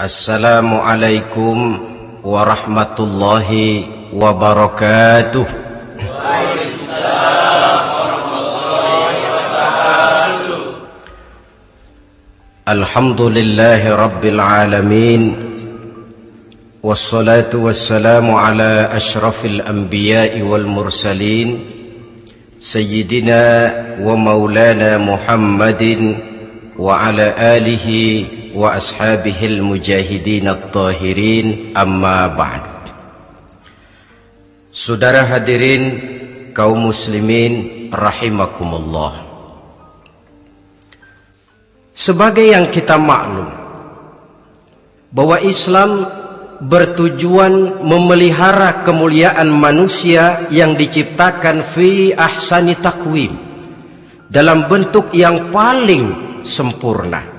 السلام عليكم ورحمة الله وبركاته الحمد لله رب العالمين والصلاة والسلام على أشرف الأنبياء والمرسلين سيدنا ومولانا محمد وعلى آله وأصحابه المجاهدين الطاهرين أما بعد Saudara hadirin kaum muslimin rahimakumullah Sebagai yang kita maklum bahwa Islam bertujuan memelihara kemuliaan manusia yang diciptakan fi ahsani takwim dalam bentuk yang paling sempurna.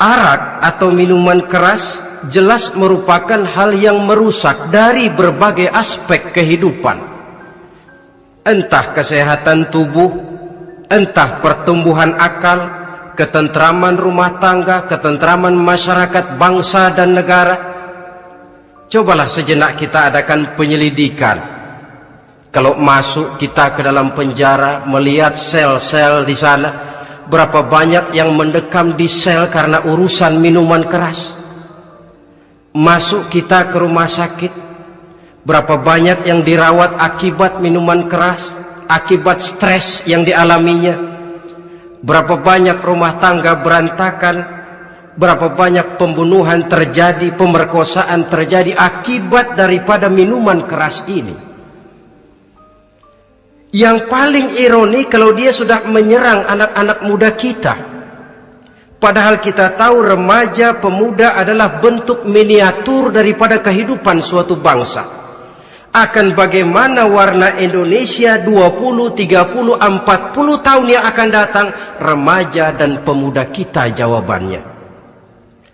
Arak atau minuman keras jelas merupakan hal yang merusak dari berbagai aspek kehidupan. Entah kesehatan tubuh, entah pertumbuhan akal, ketentraman rumah tangga, ketentraman masyarakat bangsa dan negara. Cobalah sejenak kita adakan penyelidikan. Kalau masuk kita ke dalam penjara melihat sel-sel di sana, berapa banyak yang mendekam di sel karena urusan minuman keras. Masuk kita ke rumah sakit, berapa banyak yang dirawat akibat minuman keras, akibat stres yang dialaminya. Berapa banyak rumah tangga berantakan, berapa banyak pembunuhan terjadi, pemerkosaan terjadi akibat daripada minuman keras ini. Yang paling ironi kalau dia sudah menyerang anak-anak muda kita. Padahal kita tahu remaja pemuda adalah bentuk miniatur daripada kehidupan suatu bangsa. Akan bagaimana warna Indonesia 20, 30, 40 tahun yang akan datang remaja dan pemuda kita jawabannya.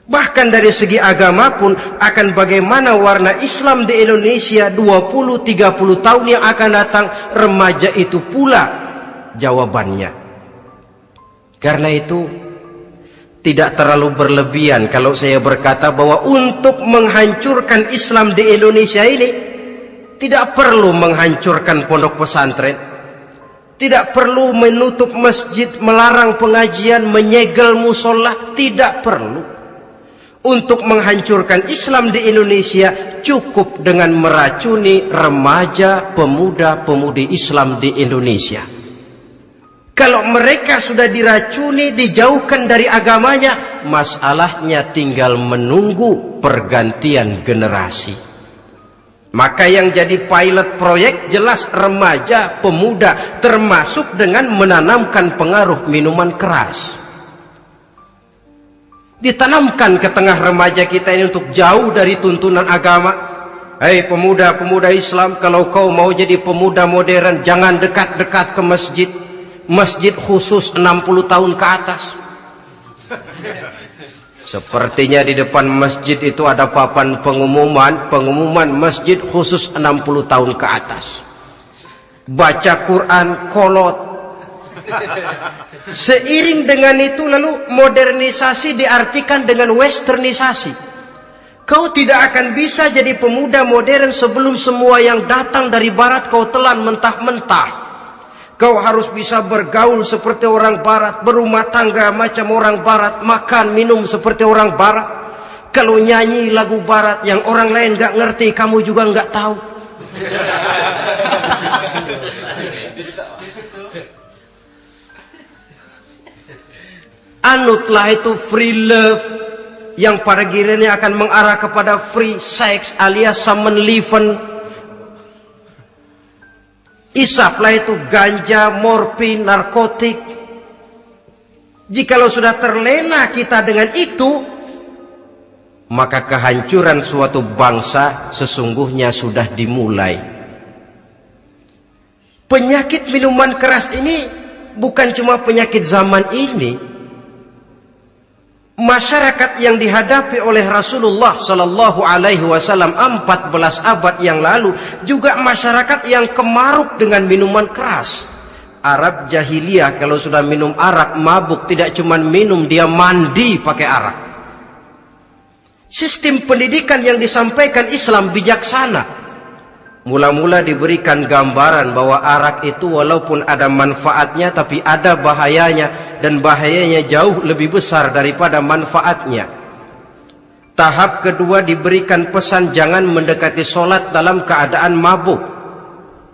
Bahkan dari segi agama pun akan bagaimana warna Islam di Indonesia 20-30 tahun yang akan datang remaja itu pula jawabannya. Karena itu tidak terlalu berlebihan kalau saya berkata bahwa untuk menghancurkan Islam di Indonesia ini tidak perlu menghancurkan pondok pesantren. Tidak perlu menutup masjid, melarang pengajian, menyegel musola, tidak perlu untuk menghancurkan Islam di Indonesia cukup dengan meracuni remaja pemuda-pemudi Islam di Indonesia. Kalau mereka sudah diracuni, dijauhkan dari agamanya, masalahnya tinggal menunggu pergantian generasi. Maka yang jadi pilot proyek jelas remaja, pemuda, termasuk dengan menanamkan pengaruh minuman keras ditanamkan ke tengah remaja kita ini untuk jauh dari tuntunan agama. Hei pemuda-pemuda Islam, kalau kau mau jadi pemuda modern, jangan dekat-dekat ke masjid. Masjid khusus 60 tahun ke atas. Sepertinya di depan masjid itu ada papan pengumuman, pengumuman masjid khusus 60 tahun ke atas. Baca Quran kolot, Seiring dengan itu lalu modernisasi diartikan dengan westernisasi. Kau tidak akan bisa jadi pemuda modern sebelum semua yang datang dari barat kau telan mentah-mentah. Kau harus bisa bergaul seperti orang barat, berumah tangga macam orang barat, makan minum seperti orang barat. Kalau nyanyi lagu barat yang orang lain gak ngerti, kamu juga gak tahu. Anutlah itu free love yang pada gilirannya akan mengarah kepada free sex alias summon liven. Isaplah itu ganja, morfin, narkotik. Jikalau sudah terlena kita dengan itu, maka kehancuran suatu bangsa sesungguhnya sudah dimulai. Penyakit minuman keras ini bukan cuma penyakit zaman ini, masyarakat yang dihadapi oleh Rasulullah sallallahu alaihi wasallam 14 abad yang lalu juga masyarakat yang kemaruk dengan minuman keras. Arab jahiliyah kalau sudah minum arak mabuk tidak cuma minum dia mandi pakai arak. Sistem pendidikan yang disampaikan Islam bijaksana. Mula-mula diberikan gambaran bahwa arak itu walaupun ada manfaatnya tapi ada bahayanya dan bahayanya jauh lebih besar daripada manfaatnya. Tahap kedua diberikan pesan jangan mendekati solat dalam keadaan mabuk.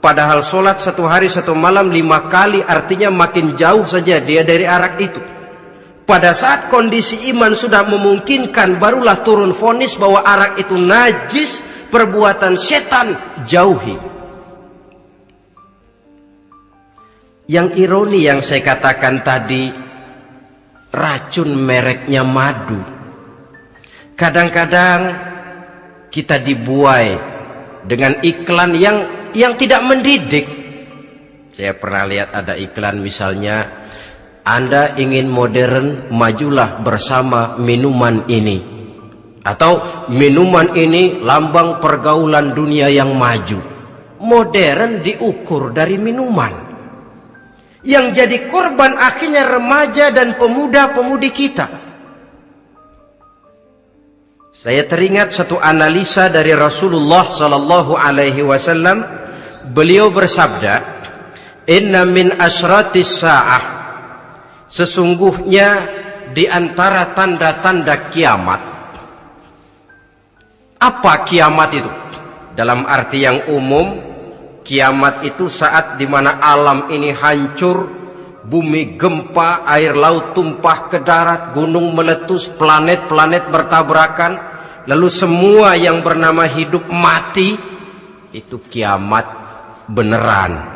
Padahal solat satu hari satu malam lima kali artinya makin jauh saja dia dari arak itu. Pada saat kondisi iman sudah memungkinkan barulah turun fonis bahwa arak itu najis perbuatan setan jauhi. Yang ironi yang saya katakan tadi racun mereknya madu. Kadang-kadang kita dibuai dengan iklan yang yang tidak mendidik. Saya pernah lihat ada iklan misalnya Anda ingin modern majulah bersama minuman ini atau minuman ini lambang pergaulan dunia yang maju. Modern diukur dari minuman. Yang jadi korban akhirnya remaja dan pemuda-pemudi kita. Saya teringat satu analisa dari Rasulullah sallallahu alaihi wasallam. Beliau bersabda inna min asratis saah. Sesungguhnya di antara tanda-tanda kiamat apa kiamat itu? Dalam arti yang umum, kiamat itu saat di mana alam ini hancur, bumi gempa, air laut tumpah ke darat, gunung meletus, planet-planet bertabrakan, lalu semua yang bernama hidup mati, itu kiamat beneran.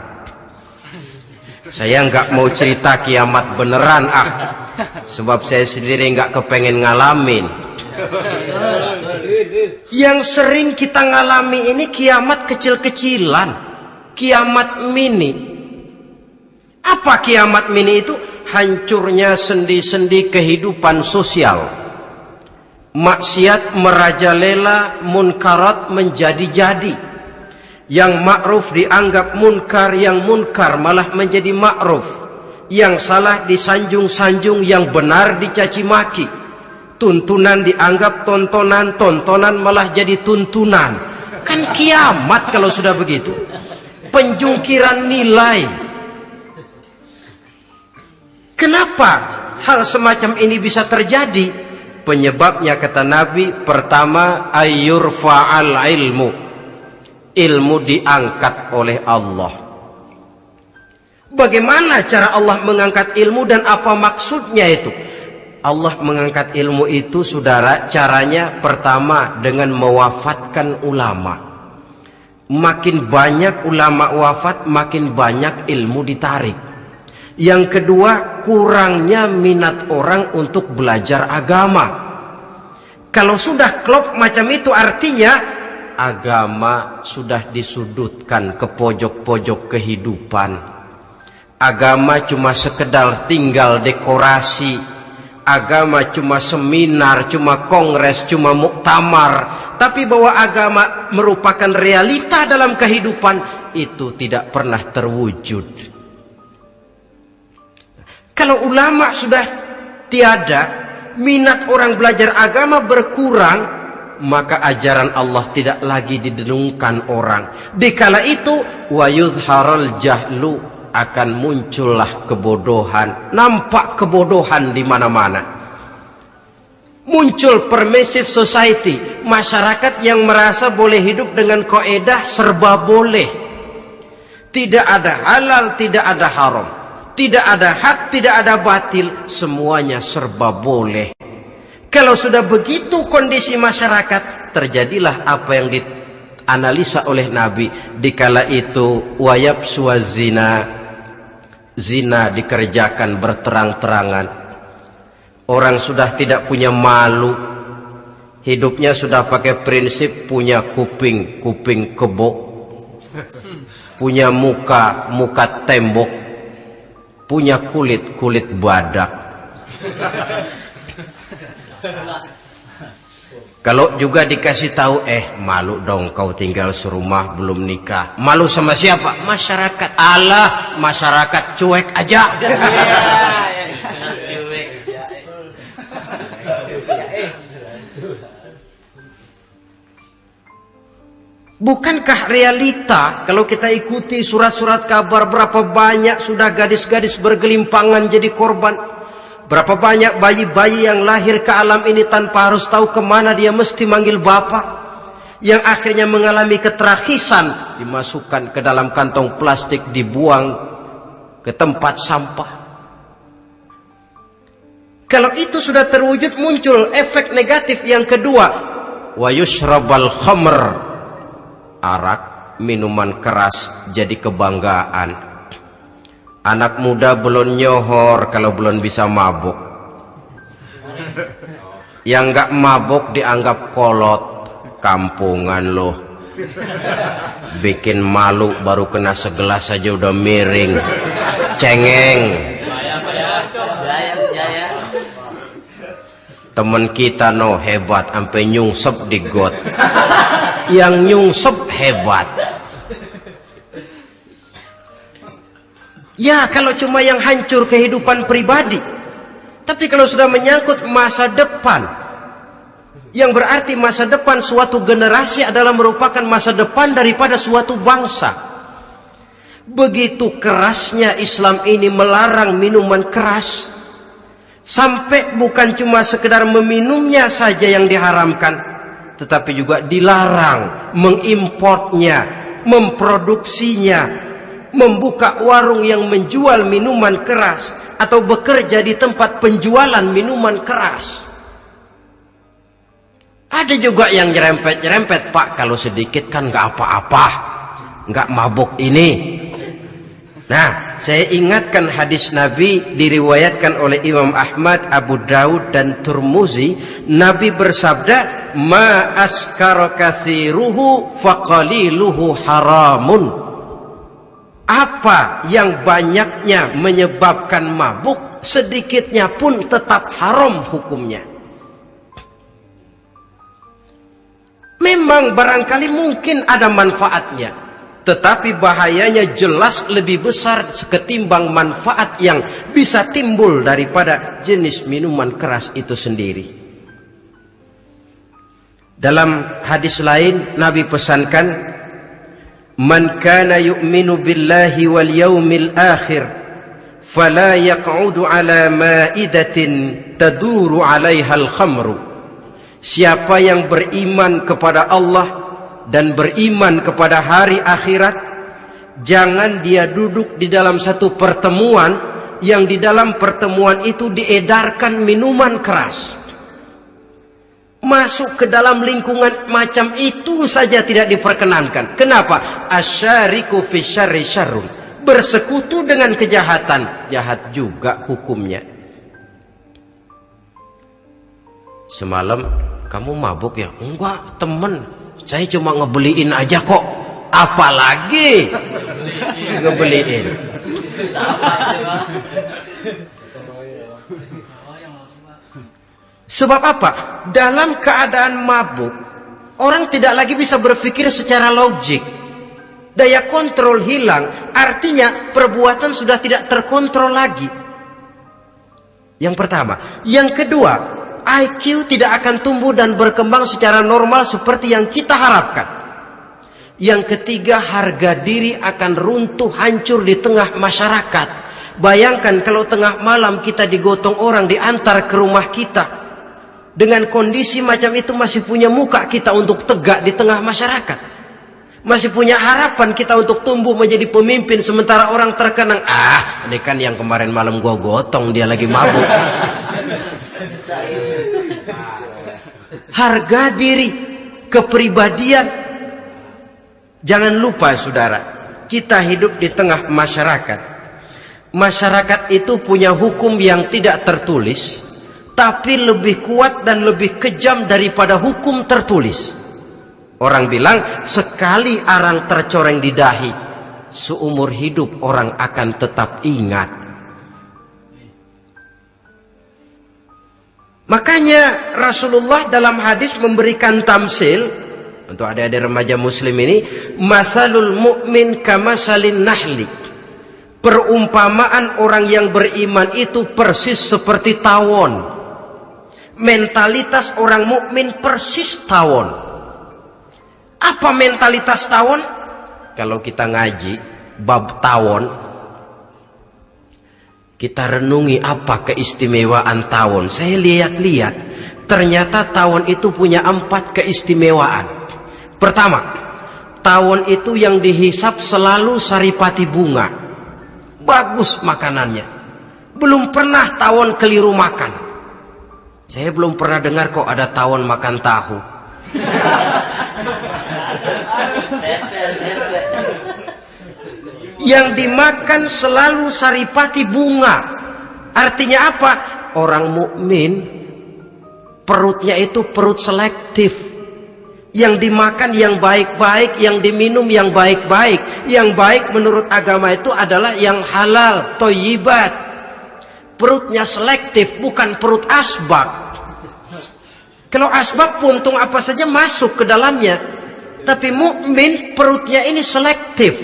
Saya nggak mau cerita kiamat beneran ah, sebab saya sendiri nggak kepengen ngalamin. Yang sering kita ngalami ini kiamat kecil-kecilan, kiamat mini. Apa kiamat mini itu? Hancurnya sendi-sendi kehidupan sosial. Maksiat merajalela, munkarat menjadi-jadi. Yang ma'ruf dianggap munkar, yang munkar malah menjadi ma'ruf. Yang salah disanjung-sanjung, yang benar dicaci maki tuntunan dianggap tontonan, tontonan malah jadi tuntunan. Kan kiamat kalau sudah begitu. Penjungkiran nilai. Kenapa hal semacam ini bisa terjadi? Penyebabnya kata Nabi, pertama ayur faal ilmu. Ilmu diangkat oleh Allah. Bagaimana cara Allah mengangkat ilmu dan apa maksudnya itu? Allah mengangkat ilmu itu saudara caranya pertama dengan mewafatkan ulama. Makin banyak ulama wafat makin banyak ilmu ditarik. Yang kedua kurangnya minat orang untuk belajar agama. Kalau sudah klop macam itu artinya agama sudah disudutkan ke pojok-pojok kehidupan. Agama cuma sekedar tinggal dekorasi agama cuma seminar, cuma kongres, cuma muktamar, tapi bahwa agama merupakan realita dalam kehidupan itu tidak pernah terwujud. Kalau ulama sudah tiada, minat orang belajar agama berkurang, maka ajaran Allah tidak lagi didenungkan orang. Dikala itu wa yudharal jahlu akan muncullah kebodohan, nampak kebodohan di mana-mana. Muncul permissive society, masyarakat yang merasa boleh hidup dengan koedah serba boleh. Tidak ada halal, tidak ada haram. Tidak ada hak, tidak ada batil, semuanya serba boleh. Kalau sudah begitu kondisi masyarakat, terjadilah apa yang dianalisa oleh Nabi. Dikala itu, wayab suazina zina dikerjakan berterang-terangan. Orang sudah tidak punya malu. Hidupnya sudah pakai prinsip punya kuping kuping kebo. Punya muka muka tembok. Punya kulit kulit badak Kalau juga dikasih tahu, eh malu dong kau tinggal serumah belum nikah. Malu sama siapa? Masyarakat. Allah, masyarakat cuek aja. Iya, iya, iya. Bukankah realita kalau kita ikuti surat-surat kabar berapa banyak sudah gadis-gadis bergelimpangan jadi korban Berapa banyak bayi-bayi yang lahir ke alam ini tanpa harus tahu ke mana dia mesti manggil bapak? Yang akhirnya mengalami keterakisan dimasukkan ke dalam kantong plastik dibuang ke tempat sampah. Kalau itu sudah terwujud muncul efek negatif yang kedua. Wa yushrabal khamr arak, minuman keras jadi kebanggaan. Anak muda belum nyohor kalau belum bisa mabuk. Yang nggak mabuk dianggap kolot, kampungan loh. Bikin malu baru kena segelas saja udah miring. Cengeng. Temen kita no hebat sampai nyungsep di got yang nyungsep hebat ya kalau cuma yang hancur kehidupan pribadi. Tapi kalau sudah menyangkut masa depan. Yang berarti masa depan suatu generasi adalah merupakan masa depan daripada suatu bangsa. Begitu kerasnya Islam ini melarang minuman keras. Sampai bukan cuma sekedar meminumnya saja yang diharamkan tetapi juga dilarang mengimportnya, memproduksinya, membuka warung yang menjual minuman keras atau bekerja di tempat penjualan minuman keras. Ada juga yang nyerempet-nyerempet, Pak, kalau sedikit kan nggak apa-apa, nggak mabuk ini. Nah, saya ingatkan hadis Nabi diriwayatkan oleh Imam Ahmad, Abu Daud dan Turmuzi. Nabi bersabda, "Ma askara kathiruhu faqaliluhu haramun." Apa yang banyaknya menyebabkan mabuk, sedikitnya pun tetap haram hukumnya. Memang barangkali mungkin ada manfaatnya tetapi bahayanya jelas lebih besar ketimbang manfaat yang bisa timbul daripada jenis minuman keras itu sendiri. Dalam hadis lain Nabi pesankan Man kana yu'minu billahi wal yawmil akhir fala yaq'udu ala ma'idatin taduru 'alaiha al-khamru Siapa yang beriman kepada Allah dan beriman kepada hari akhirat jangan dia duduk di dalam satu pertemuan yang di dalam pertemuan itu diedarkan minuman keras masuk ke dalam lingkungan macam itu saja tidak diperkenankan. Kenapa? Asyariku fi syarri syarrun. Bersekutu dengan kejahatan. Jahat juga hukumnya. Semalam kamu mabuk ya? Enggak temen. Saya cuma ngebeliin aja kok. Apalagi? Ngebeliin. Sebab apa? Dalam keadaan mabuk, orang tidak lagi bisa berpikir secara logik. Daya kontrol hilang, artinya perbuatan sudah tidak terkontrol lagi. Yang pertama. Yang kedua, IQ tidak akan tumbuh dan berkembang secara normal seperti yang kita harapkan. Yang ketiga, harga diri akan runtuh hancur di tengah masyarakat. Bayangkan kalau tengah malam kita digotong orang diantar ke rumah kita. Dengan kondisi macam itu masih punya muka kita untuk tegak di tengah masyarakat. Masih punya harapan kita untuk tumbuh menjadi pemimpin sementara orang terkenang. Ah, ini kan yang kemarin malam gua gotong dia lagi mabuk. Harga diri, kepribadian. Jangan lupa saudara, kita hidup di tengah masyarakat. Masyarakat itu punya hukum yang tidak tertulis, tapi lebih kuat dan lebih kejam daripada hukum tertulis. Orang bilang sekali arang tercoreng di dahi, seumur hidup orang akan tetap ingat Makanya Rasulullah dalam hadis memberikan tamsil untuk adik-adik remaja muslim ini, masalul mu'min kamasalin nahli. Perumpamaan orang yang beriman itu persis seperti tawon. Mentalitas orang mukmin persis tawon. Apa mentalitas tawon? Kalau kita ngaji bab tawon, kita renungi apa keistimewaan tawon. Saya lihat-lihat, ternyata tawon itu punya empat keistimewaan. Pertama, tawon itu yang dihisap selalu saripati bunga. Bagus makanannya. Belum pernah tawon keliru makan. Saya belum pernah dengar kok ada tawon makan tahu. Yang dimakan selalu saripati bunga. Artinya apa? Orang mukmin perutnya itu perut selektif. Yang dimakan yang baik-baik, yang diminum yang baik-baik. Yang baik menurut agama itu adalah yang halal, toyibat. Perutnya selektif, bukan perut asbak. Kalau asbab puntung apa saja masuk ke dalamnya. Tapi mukmin perutnya ini selektif.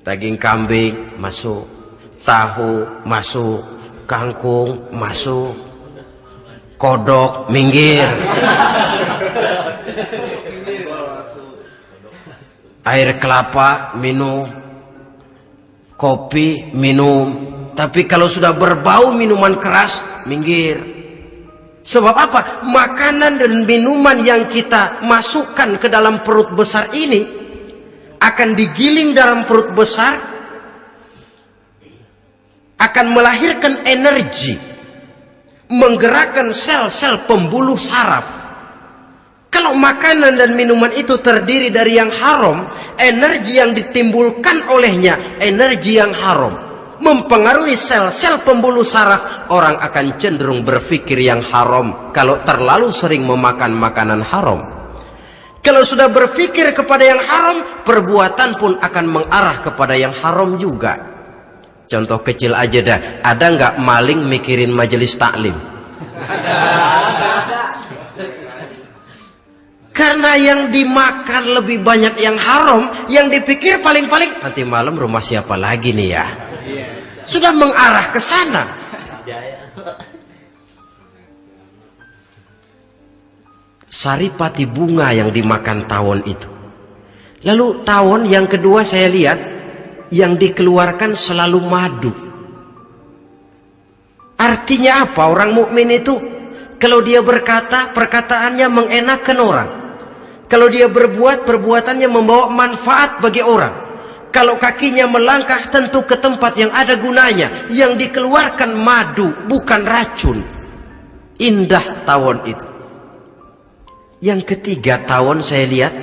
Daging kambing masuk, tahu masuk, kangkung masuk, kodok minggir. Air kelapa minum, kopi minum. Tapi kalau sudah berbau minuman keras, minggir. Sebab apa? Makanan dan minuman yang kita masukkan ke dalam perut besar ini akan digiling dalam perut besar akan melahirkan energi menggerakkan sel-sel pembuluh saraf. Kalau makanan dan minuman itu terdiri dari yang haram, energi yang ditimbulkan olehnya energi yang haram mempengaruhi sel-sel pembuluh saraf, orang akan cenderung berpikir yang haram kalau terlalu sering memakan makanan haram. Kalau sudah berpikir kepada yang haram, perbuatan pun akan mengarah kepada yang haram juga. Contoh kecil aja dah, ada nggak maling mikirin majelis taklim? Karena yang dimakan lebih banyak yang haram, yang dipikir paling-paling nanti malam rumah siapa lagi nih ya? Sudah mengarah ke sana. Saripati bunga yang dimakan tawon itu. Lalu tawon yang kedua saya lihat yang dikeluarkan selalu madu. Artinya apa? Orang mukmin itu kalau dia berkata, perkataannya mengenakan orang. Kalau dia berbuat, perbuatannya membawa manfaat bagi orang. Kalau kakinya melangkah tentu ke tempat yang ada gunanya. Yang dikeluarkan madu, bukan racun. Indah tawon itu. Yang ketiga tawon saya lihat,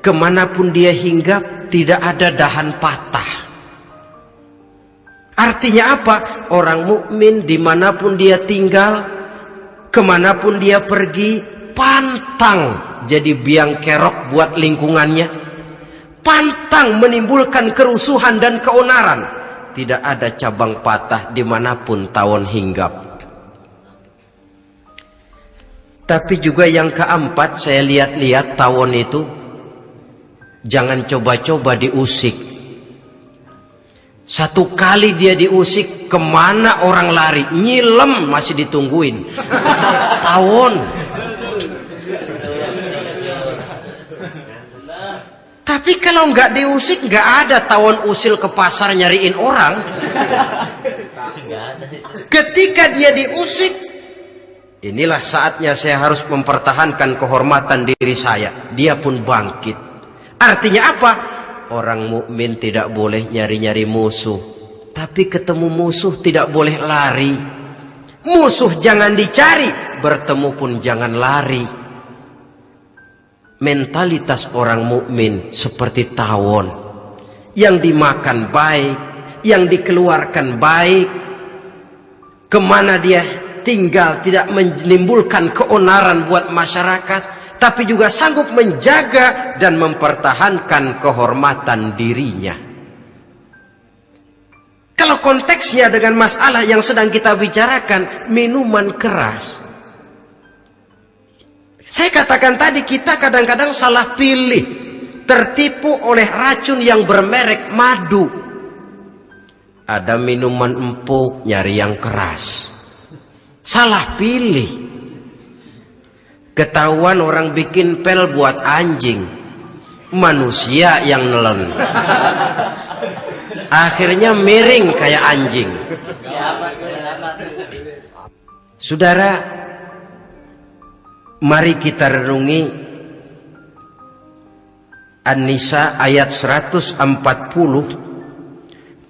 ke mana pun dia hinggap, tidak ada dahan patah. Artinya apa? Orang mukmin di mana pun dia tinggal, ke mana pun dia pergi, pantang jadi biang kerok buat lingkungannya pantang menimbulkan kerusuhan dan keonaran. Tidak ada cabang patah di mana pun tawon hinggap. Tapi juga yang keempat saya lihat-lihat tawon itu jangan coba-coba diusik. Satu kali dia diusik ke mana orang lari? Nyilem masih ditungguin. Tawon Tapi kalau nggak diusik, nggak ada tawon usil ke pasar nyariin orang. Ketika dia diusik, inilah saatnya saya harus mempertahankan kehormatan diri saya. Dia pun bangkit. Artinya apa? Orang mukmin tidak boleh nyari-nyari musuh. Tapi ketemu musuh tidak boleh lari. Musuh jangan dicari, bertemu pun jangan lari mentalitas orang mukmin seperti tawon yang dimakan baik, yang dikeluarkan baik, ke mana dia tinggal tidak menimbulkan keonaran buat masyarakat, tapi juga sanggup menjaga dan mempertahankan kehormatan dirinya. Kalau konteksnya dengan masalah yang sedang kita bicarakan, minuman keras, saya katakan tadi kita kadang-kadang salah pilih. Tertipu oleh racun yang bermerek madu. Ada minuman empuk nyari yang keras. Salah pilih. Ketahuan orang bikin pel buat anjing. Manusia yang nelen. Akhirnya miring kayak anjing. Saudara, mari kita renungi An-Nisa ayat 140.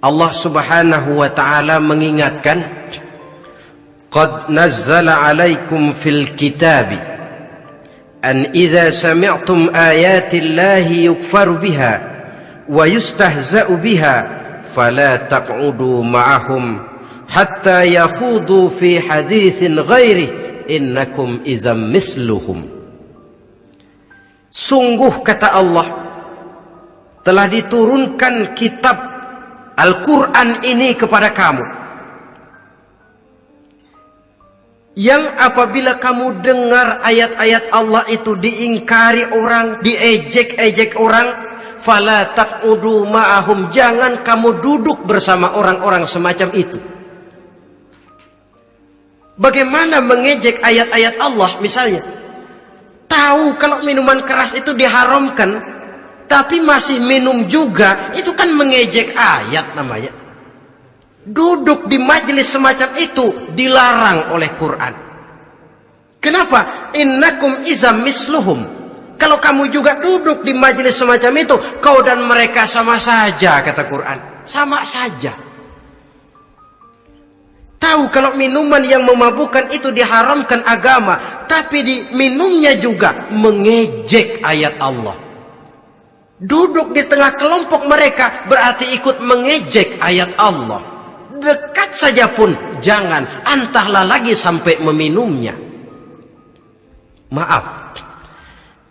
Allah Subhanahu wa taala mengingatkan, "Qad nazzala 'alaikum fil kitabi" أن إذا سمعتم آيات الله يكفر بها ويستهزأ بها فلا تقعدوا معهم حتى يخوضوا في حديث غيره innakum izam misluhum. Sungguh kata Allah telah diturunkan kitab Al-Quran ini kepada kamu. Yang apabila kamu dengar ayat-ayat Allah itu diingkari orang diejek-ejek orang fala taqudu ma'ahum. Jangan kamu duduk bersama orang-orang semacam itu. Bagaimana mengejek ayat-ayat Allah misalnya? Tahu kalau minuman keras itu diharamkan, tapi masih minum juga, itu kan mengejek ayat namanya. Duduk di majelis semacam itu dilarang oleh Quran. Kenapa? Innakum izam misluhum. Kalau kamu juga duduk di majelis semacam itu, kau dan mereka sama saja, kata Quran. Sama saja. Tahu kalau minuman yang memabukkan itu diharamkan agama, tapi di minumnya juga mengejek ayat Allah. Duduk di tengah kelompok mereka berarti ikut mengejek ayat Allah. Dekat saja pun jangan antahlah lagi sampai meminumnya. Maaf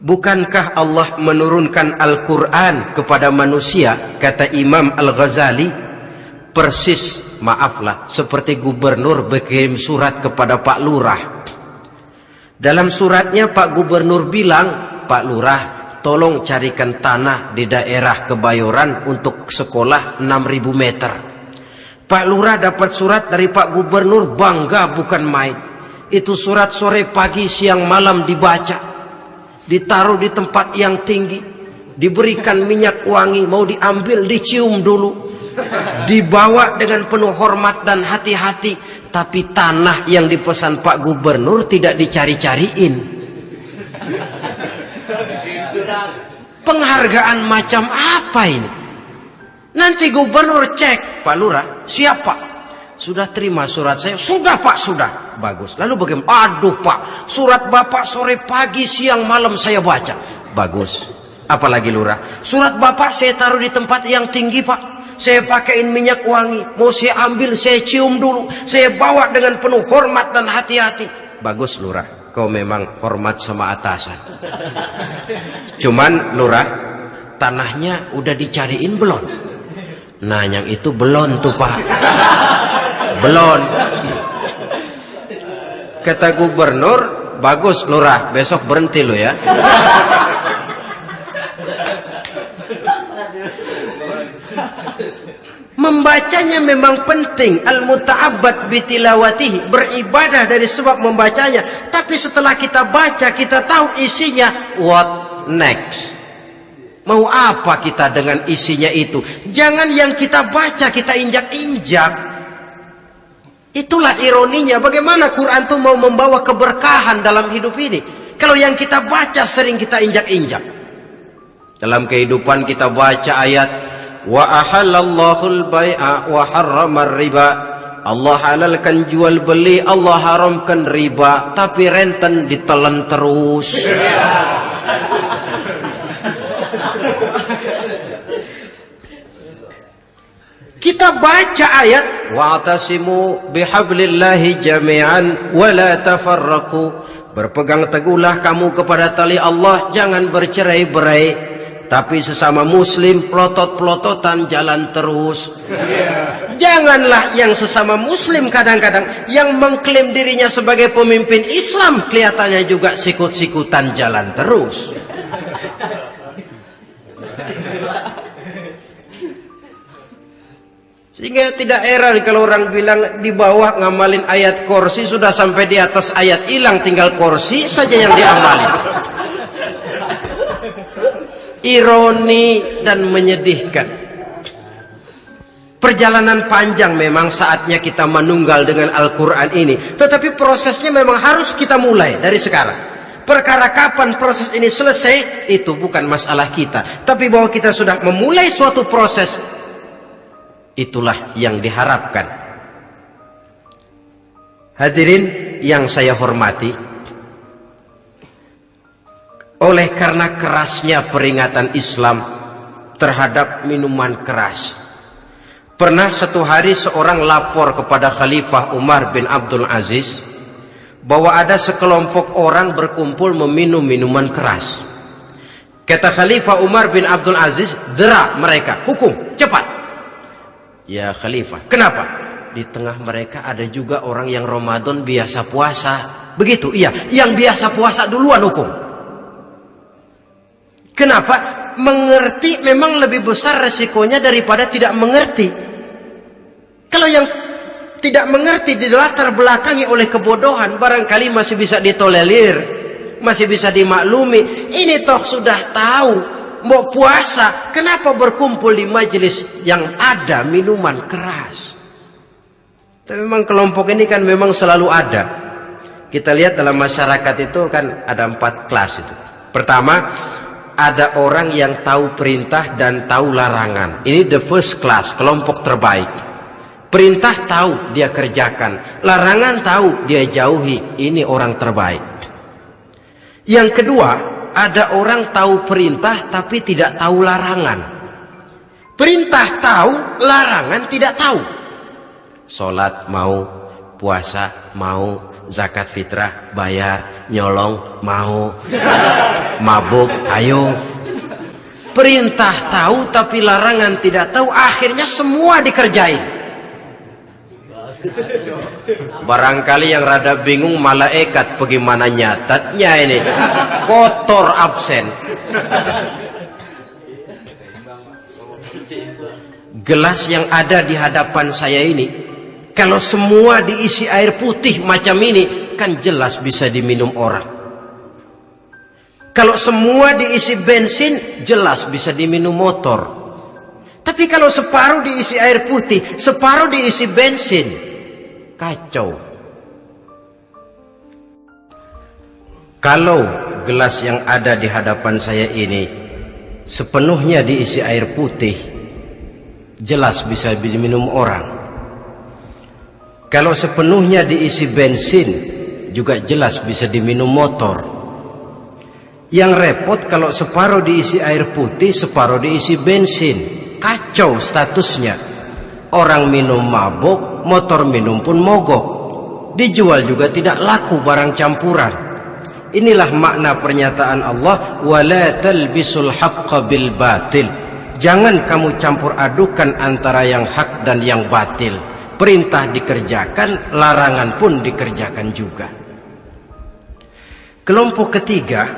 bukankah Allah menurunkan Al-Quran kepada manusia? Kata Imam Al-Ghazali persis maaflah seperti gubernur berkirim surat kepada Pak Lurah dalam suratnya Pak Gubernur bilang Pak Lurah tolong carikan tanah di daerah Kebayoran untuk sekolah 6000 meter Pak Lurah dapat surat dari Pak Gubernur bangga bukan main. Itu surat sore pagi siang malam dibaca. Ditaruh di tempat yang tinggi. Diberikan minyak wangi mau diambil dicium dulu. Dibawa dengan penuh hormat dan hati-hati. Tapi tanah yang dipesan Pak Gubernur tidak dicari-cariin. Penghargaan macam apa ini? Nanti gubernur cek, Pak Lurah, siapa? Sudah terima surat saya? Sudah Pak, sudah. Bagus. Lalu bagaimana? Aduh Pak, surat Bapak sore pagi siang malam saya baca. Bagus. Apalagi Lurah? Surat Bapak saya taruh di tempat yang tinggi Pak. Saya pakaiin minyak wangi. Mau saya ambil, saya cium dulu. Saya bawa dengan penuh hormat dan hati-hati. Bagus Lurah. Kau memang hormat sama atasan. Cuman Lurah, tanahnya udah dicariin belum? Nah yang itu belum tuh pak Belum Kata gubernur Bagus lurah besok berhenti lo ya Membacanya memang penting Al-muta'abbad bitilawatihi Beribadah dari sebab membacanya Tapi setelah kita baca Kita tahu isinya What next Mau apa kita dengan isinya itu? Jangan yang kita baca kita injak-injak. Itulah ironinya. Bagaimana Quran itu mau membawa keberkahan dalam hidup ini? Kalau yang kita baca sering kita injak-injak. Dalam kehidupan kita baca ayat wa ahallallahu al-bai'a wa harrama riba Allah halalkan jual beli, Allah haramkan riba, tapi renten ditelan terus. Kita baca ayat wa'tasimu bihablillahi jami'an wa la tafarraqu. Berpegang teguhlah kamu kepada tali Allah, jangan bercerai-berai. Tapi sesama muslim pelotot-pelototan jalan terus. Janganlah yang sesama muslim kadang-kadang yang mengklaim dirinya sebagai pemimpin Islam kelihatannya juga sikut-sikutan jalan terus. Sehingga tidak heran kalau orang bilang di bawah ngamalin ayat kursi sudah sampai di atas ayat hilang tinggal kursi saja yang diamalin. Ironi dan menyedihkan. Perjalanan panjang memang saatnya kita menunggal dengan Al-Quran ini. Tetapi prosesnya memang harus kita mulai dari sekarang. Perkara kapan proses ini selesai, itu bukan masalah kita. Tapi bahwa kita sudah memulai suatu proses, Itulah yang diharapkan. Hadirin yang saya hormati, oleh karena kerasnya peringatan Islam terhadap minuman keras. Pernah satu hari seorang lapor kepada Khalifah Umar bin Abdul Aziz bahwa ada sekelompok orang berkumpul meminum minuman keras. Kata Khalifah Umar bin Abdul Aziz, dera mereka, hukum, cepat. Ya Khalifah. Kenapa? Di tengah mereka ada juga orang yang Ramadan biasa puasa. Begitu, iya. Yang biasa puasa duluan hukum. Kenapa? Mengerti memang lebih besar resikonya daripada tidak mengerti. Kalau yang tidak mengerti di latar belakangi oleh kebodohan, barangkali masih bisa ditolerir, masih bisa dimaklumi. Ini toh sudah tahu mau puasa, kenapa berkumpul di majelis yang ada minuman keras? Tapi memang kelompok ini kan memang selalu ada. Kita lihat dalam masyarakat itu kan ada empat kelas itu. Pertama, ada orang yang tahu perintah dan tahu larangan. Ini the first class, kelompok terbaik. Perintah tahu dia kerjakan, larangan tahu dia jauhi. Ini orang terbaik. Yang kedua, ada orang tahu perintah tapi tidak tahu larangan. Perintah tahu, larangan tidak tahu. Sholat mau, puasa mau, zakat fitrah bayar, nyolong mau, mabuk ayo. Perintah tahu tapi larangan tidak tahu, akhirnya semua dikerjain. Barangkali yang rada bingung malaikat bagaimana nyatatnya ini. Kotor absen. Gelas yang ada di hadapan saya ini, kalau semua diisi air putih macam ini, kan jelas bisa diminum orang. Kalau semua diisi bensin, jelas bisa diminum motor. Tapi kalau separuh diisi air putih, separuh diisi bensin, kacau. Kalau gelas yang ada di hadapan saya ini sepenuhnya diisi air putih, jelas bisa diminum orang. Kalau sepenuhnya diisi bensin, juga jelas bisa diminum motor. Yang repot kalau separuh diisi air putih, separuh diisi bensin. Kacau statusnya. Orang minum mabuk, motor minum pun mogok. Dijual juga tidak laku barang campuran. Inilah makna pernyataan Allah, "Wala talbisul haqqo bil batil." Jangan kamu campur adukan antara yang hak dan yang batil. Perintah dikerjakan, larangan pun dikerjakan juga. Kelompok ketiga,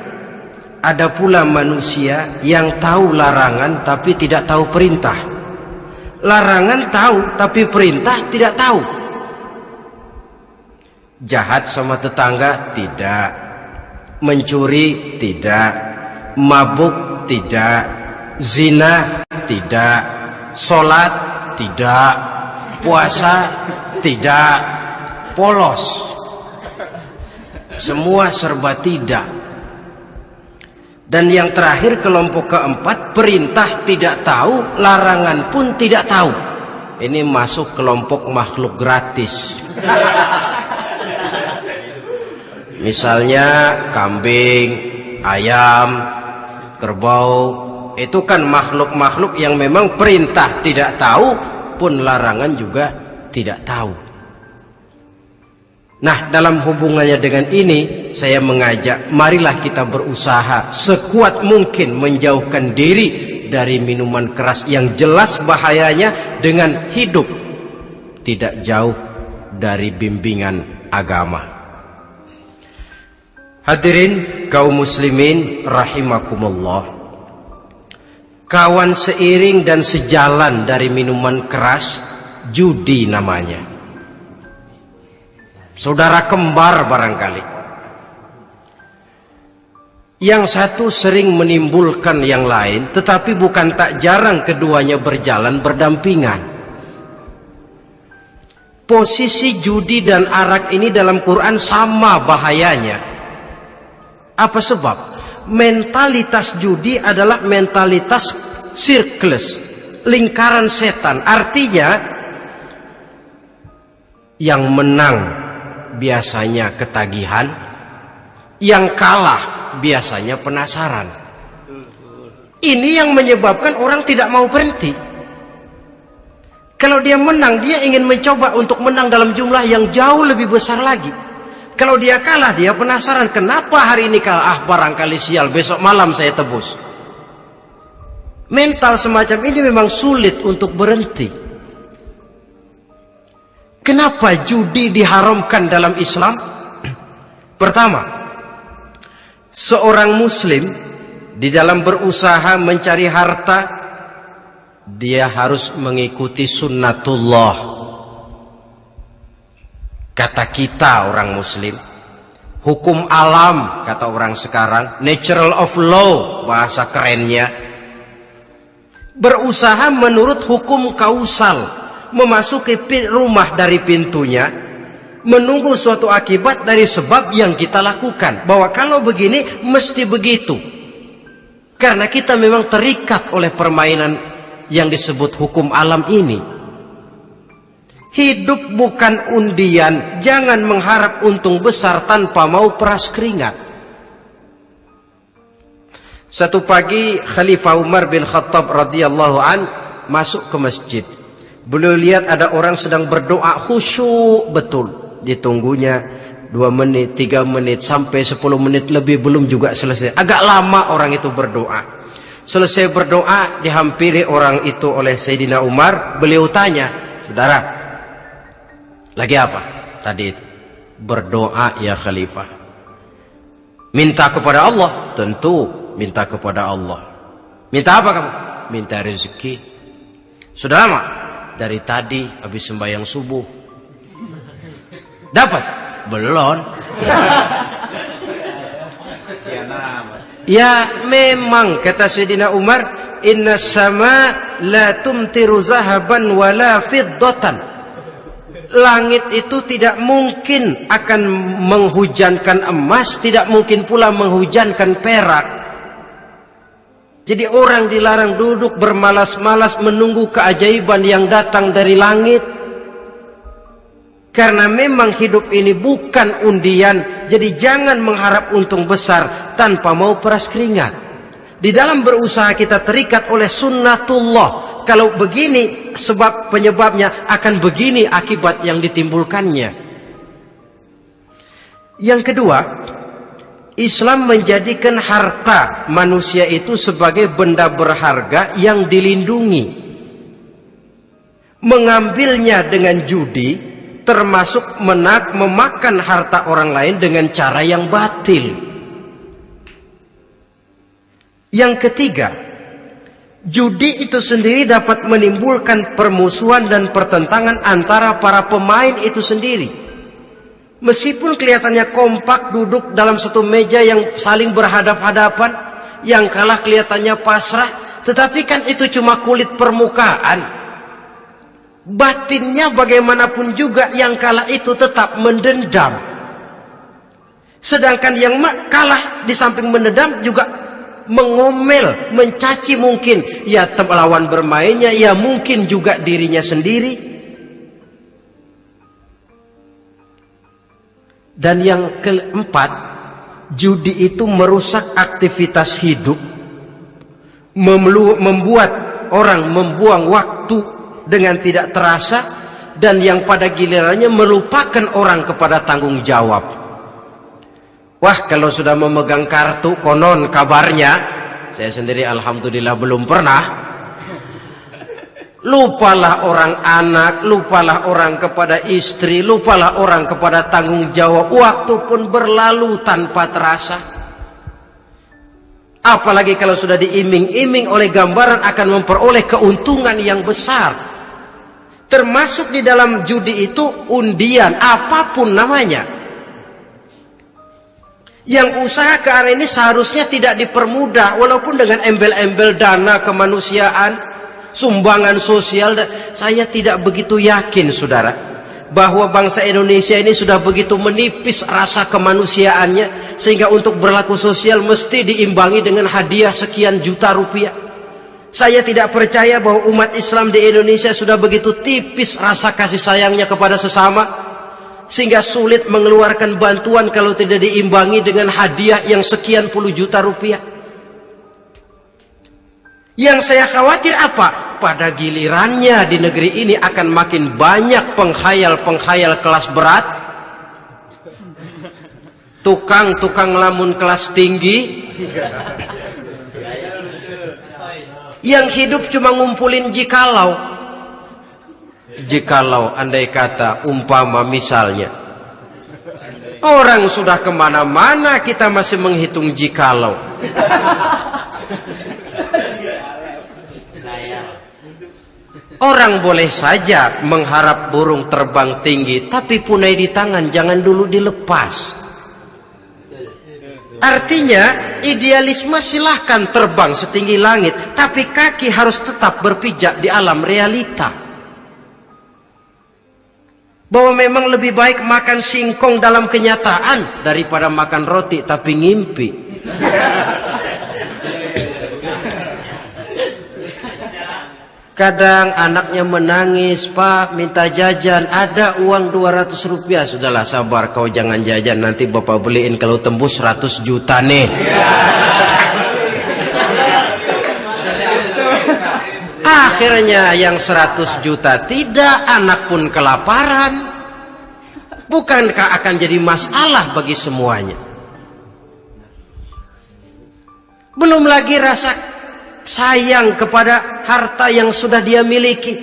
ada pula manusia yang tahu larangan tapi tidak tahu perintah. Larangan tahu, tapi perintah tidak tahu. Jahat sama tetangga tidak. Mencuri tidak. Mabuk tidak. Zina tidak. Solat tidak. Puasa tidak. Polos. Semua serba tidak. Dan yang terakhir kelompok keempat perintah tidak tahu, larangan pun tidak tahu. Ini masuk kelompok makhluk gratis. Misalnya kambing, ayam, kerbau, itu kan makhluk-makhluk yang memang perintah tidak tahu pun larangan juga tidak tahu. Nah, dalam hubungannya dengan ini, saya mengajak, marilah kita berusaha sekuat mungkin menjauhkan diri dari minuman keras yang jelas bahayanya dengan hidup tidak jauh dari bimbingan agama. Hadirin kaum muslimin rahimakumullah. Kawan seiring dan sejalan dari minuman keras judi namanya. Saudara kembar barangkali. Yang satu sering menimbulkan yang lain, tetapi bukan tak jarang keduanya berjalan berdampingan. Posisi judi dan arak ini dalam Quran sama bahayanya. Apa sebab? Mentalitas judi adalah mentalitas sirklus, lingkaran setan. Artinya, yang menang biasanya ketagihan, yang kalah biasanya penasaran. Ini yang menyebabkan orang tidak mau berhenti. Kalau dia menang, dia ingin mencoba untuk menang dalam jumlah yang jauh lebih besar lagi. Kalau dia kalah, dia penasaran kenapa hari ini kalah. Ah, barangkali sial, besok malam saya tebus. Mental semacam ini memang sulit untuk berhenti. Kenapa judi diharamkan dalam Islam? Pertama, seorang muslim di dalam berusaha mencari harta dia harus mengikuti sunnatullah kata kita orang muslim hukum alam kata orang sekarang natural of law bahasa kerennya berusaha menurut hukum kausal memasuki rumah dari pintunya menunggu suatu akibat dari sebab yang kita lakukan. Bahwa kalau begini mesti begitu. Karena kita memang terikat oleh permainan yang disebut hukum alam ini. Hidup bukan undian, jangan mengharap untung besar tanpa mau peras keringat. Satu pagi Khalifah Umar bin Khattab radhiyallahu an masuk ke masjid. Beliau lihat ada orang sedang berdoa khusyuk betul ditunggunya dua menit, tiga menit, sampai sepuluh menit lebih belum juga selesai. Agak lama orang itu berdoa. Selesai berdoa, dihampiri orang itu oleh Sayyidina Umar. Beliau tanya, saudara, lagi apa? Tadi itu. Berdoa ya khalifah. Minta kepada Allah? Tentu minta kepada Allah. Minta apa kamu? Minta rezeki. Sudah lama? Dari tadi habis sembahyang subuh Dapat? Belum. ya memang kata Sayyidina Umar, inna sama la tumtiru zahaban wala fiddatan. Langit itu tidak mungkin akan menghujankan emas, tidak mungkin pula menghujankan perak. Jadi orang dilarang duduk bermalas-malas menunggu keajaiban yang datang dari langit. Karena memang hidup ini bukan undian, jadi jangan mengharap untung besar tanpa mau peras keringat. Di dalam berusaha kita terikat oleh sunnatullah. Kalau begini sebab penyebabnya akan begini akibat yang ditimbulkannya. Yang kedua, Islam menjadikan harta manusia itu sebagai benda berharga yang dilindungi. Mengambilnya dengan judi termasuk menak memakan harta orang lain dengan cara yang batil. Yang ketiga, judi itu sendiri dapat menimbulkan permusuhan dan pertentangan antara para pemain itu sendiri. Meskipun kelihatannya kompak duduk dalam satu meja yang saling berhadap-hadapan, yang kalah kelihatannya pasrah, tetapi kan itu cuma kulit permukaan batinnya bagaimanapun juga yang kalah itu tetap mendendam. Sedangkan yang kalah di samping mendendam juga mengomel, mencaci mungkin ya lawan bermainnya, ya mungkin juga dirinya sendiri. Dan yang keempat, judi itu merusak aktivitas hidup, membuat orang membuang waktu dengan tidak terasa dan yang pada gilirannya melupakan orang kepada tanggung jawab. Wah, kalau sudah memegang kartu konon kabarnya, saya sendiri alhamdulillah belum pernah. Lupalah orang anak, lupalah orang kepada istri, lupalah orang kepada tanggung jawab. Waktu pun berlalu tanpa terasa. Apalagi kalau sudah diiming-iming oleh gambaran akan memperoleh keuntungan yang besar. Termasuk di dalam judi itu undian, apa pun namanya. Yang usaha ke arah ini seharusnya tidak dipermudah, walaupun dengan embel-embel dana kemanusiaan, sumbangan sosial. Saya tidak begitu yakin, saudara, bahwa bangsa Indonesia ini sudah begitu menipis rasa kemanusiaannya, sehingga untuk berlaku sosial mesti diimbangi dengan hadiah sekian juta rupiah. Saya tidak percaya bahwa umat Islam di Indonesia sudah begitu tipis rasa kasih sayangnya kepada sesama sehingga sulit mengeluarkan bantuan kalau tidak diimbangi dengan hadiah yang sekian puluh juta rupiah. Yang saya khawatir apa? Pada gilirannya di negeri ini akan makin banyak penghayal-penghayal kelas berat, tukang-tukang lamun kelas tinggi, yang hidup cuma ngumpulin jikalau jikalau andai kata umpama misalnya orang sudah ke mana-mana kita masih menghitung jikalau orang boleh saja mengharap burung terbang tinggi tapi punai di tangan jangan dulu dilepas Artinya idealisme silahkan terbang setinggi langit, tapi kaki harus tetap berpijak di alam realita. Bahwa memang lebih baik makan singkong dalam kenyataan daripada makan roti tapi ngimpi. Kadang anaknya menangis, Pak minta jajan, ada uang 200 rupiah. Sudahlah sabar, kau jangan jajan, nanti bapak beliin kalau tembus 100 juta nih. Akhirnya yang 100 juta tidak, anak pun kelaparan. Bukankah akan jadi masalah bagi semuanya? Belum lagi rasa sayang kepada harta yang sudah dia miliki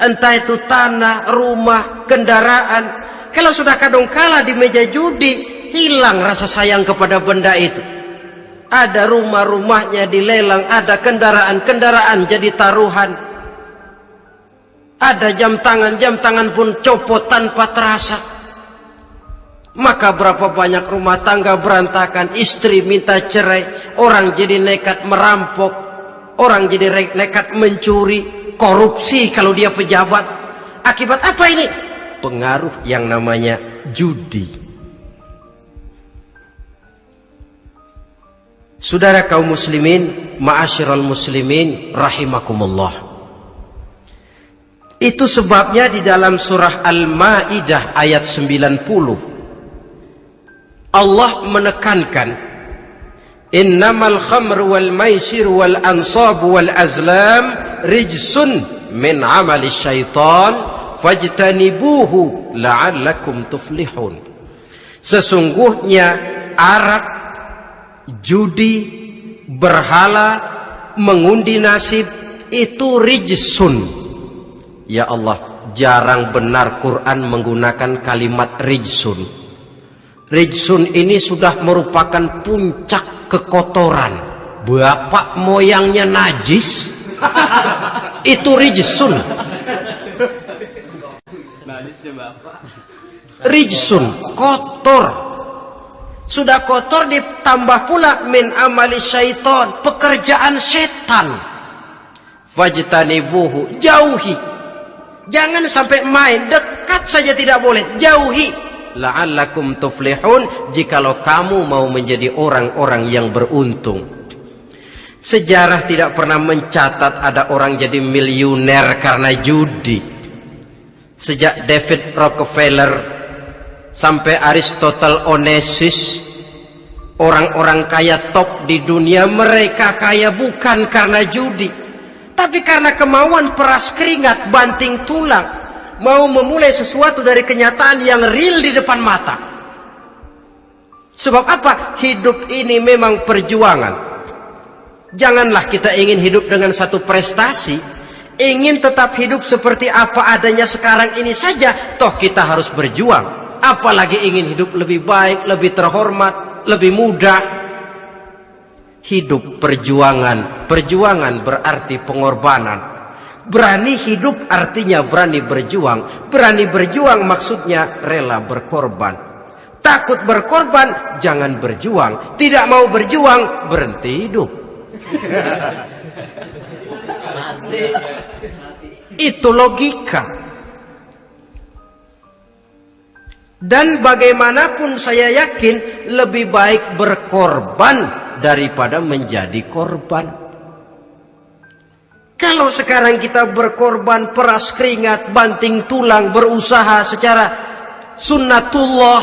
entah itu tanah, rumah, kendaraan kalau sudah kadung kala di meja judi hilang rasa sayang kepada benda itu ada rumah-rumahnya dilelang ada kendaraan-kendaraan jadi taruhan ada jam tangan jam tangan pun copot tanpa terasa maka berapa banyak rumah tangga berantakan istri minta cerai orang jadi nekat merampok Orang jadi nekat mencuri, korupsi kalau dia pejabat. Akibat apa ini? Pengaruh yang namanya judi. Saudara kaum muslimin, ma'asyiral muslimin rahimakumullah. Itu sebabnya di dalam surah Al-Maidah ayat 90 Allah menekankan innamal khamr wal maisir wal ansab wal azlam rijsun min amali syaitan fajtanibuhu la'allakum tuflihun sesungguhnya arak judi berhala mengundi nasib itu rijsun. Ya Allah jarang benar Quran menggunakan kalimat rijsun. Rijsun ini sudah merupakan puncak kekotoran. Bapak moyangnya najis. Itu rijsun. Rijsun kotor sudah kotor ditambah pula min amali syaiton pekerjaan setan. Fajtanibuhu jauhi. Jangan sampai main dekat saja tidak boleh jauhi. La'allakum tuflihun jikalau kamu mau menjadi orang-orang yang beruntung. Sejarah tidak pernah mencatat ada orang jadi miliuner karena judi. Sejak David Rockefeller sampai Aristotle Onassis orang-orang kaya top di dunia mereka kaya bukan karena judi tapi karena kemauan peras keringat banting tulang mau memulai sesuatu dari kenyataan yang real di depan mata. Sebab apa? Hidup ini memang perjuangan. Janganlah kita ingin hidup dengan satu prestasi, ingin tetap hidup seperti apa adanya sekarang ini saja, toh kita harus berjuang. Apalagi ingin hidup lebih baik, lebih terhormat, lebih mudah. Hidup perjuangan, perjuangan berarti pengorbanan. Berani hidup artinya berani berjuang. Berani berjuang maksudnya rela berkorban. Takut berkorban, jangan berjuang. Tidak mau berjuang, berhenti hidup. Itu logika. Dan bagaimanapun saya yakin lebih baik berkorban daripada menjadi korban. Kalau sekarang kita berkorban peras keringat, banting tulang, berusaha secara sunnatullah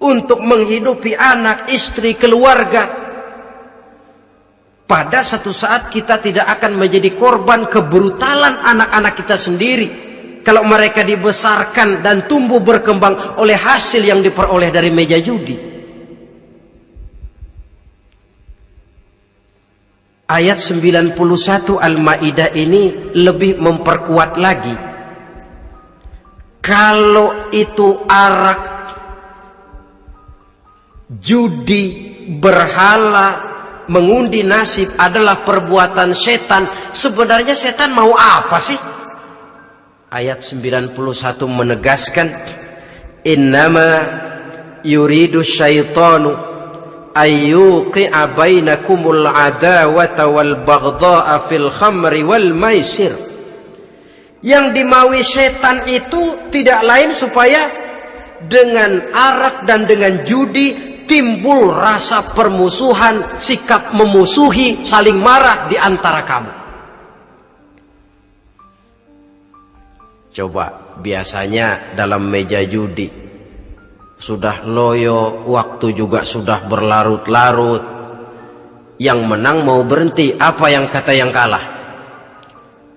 untuk menghidupi anak, istri, keluarga. Pada satu saat kita tidak akan menjadi korban kebrutalan anak-anak kita sendiri. Kalau mereka dibesarkan dan tumbuh berkembang oleh hasil yang diperoleh dari meja judi. Ayat 91 Al-Maidah ini lebih memperkuat lagi. Kalau itu arak, judi, berhala, mengundi nasib adalah perbuatan setan, sebenarnya setan mau apa sih? Ayat 91 menegaskan, Innama yuridu syaitanu ayyuqi'a bainakumul adawata wal baghdha'a fil khamri wal maisir yang dimaui setan itu tidak lain supaya dengan arak dan dengan judi timbul rasa permusuhan, sikap memusuhi, saling marah di antara kamu. Coba biasanya dalam meja judi sudah loyo, waktu juga sudah berlarut-larut. Yang menang mau berhenti, apa yang kata yang kalah?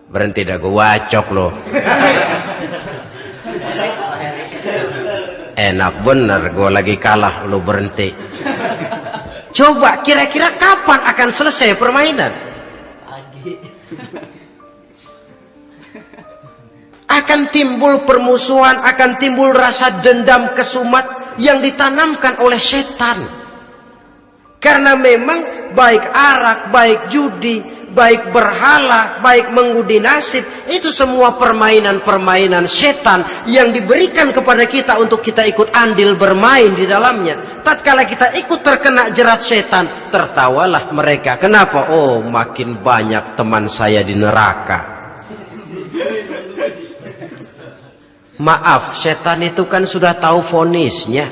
Berhenti dah gue wacok loh. Enak bener gue lagi kalah lo berhenti. Coba kira-kira kapan akan selesai permainan? Akan timbul permusuhan, akan timbul rasa dendam kesumat yang ditanamkan oleh setan. Karena memang baik arak, baik judi, baik berhala, baik mengudi nasib, itu semua permainan-permainan setan yang diberikan kepada kita untuk kita ikut andil bermain di dalamnya. Tatkala kita ikut terkena jerat setan, tertawalah mereka. Kenapa? Oh, makin banyak teman saya di neraka. Maaf, setan itu kan sudah tahu fonisnya.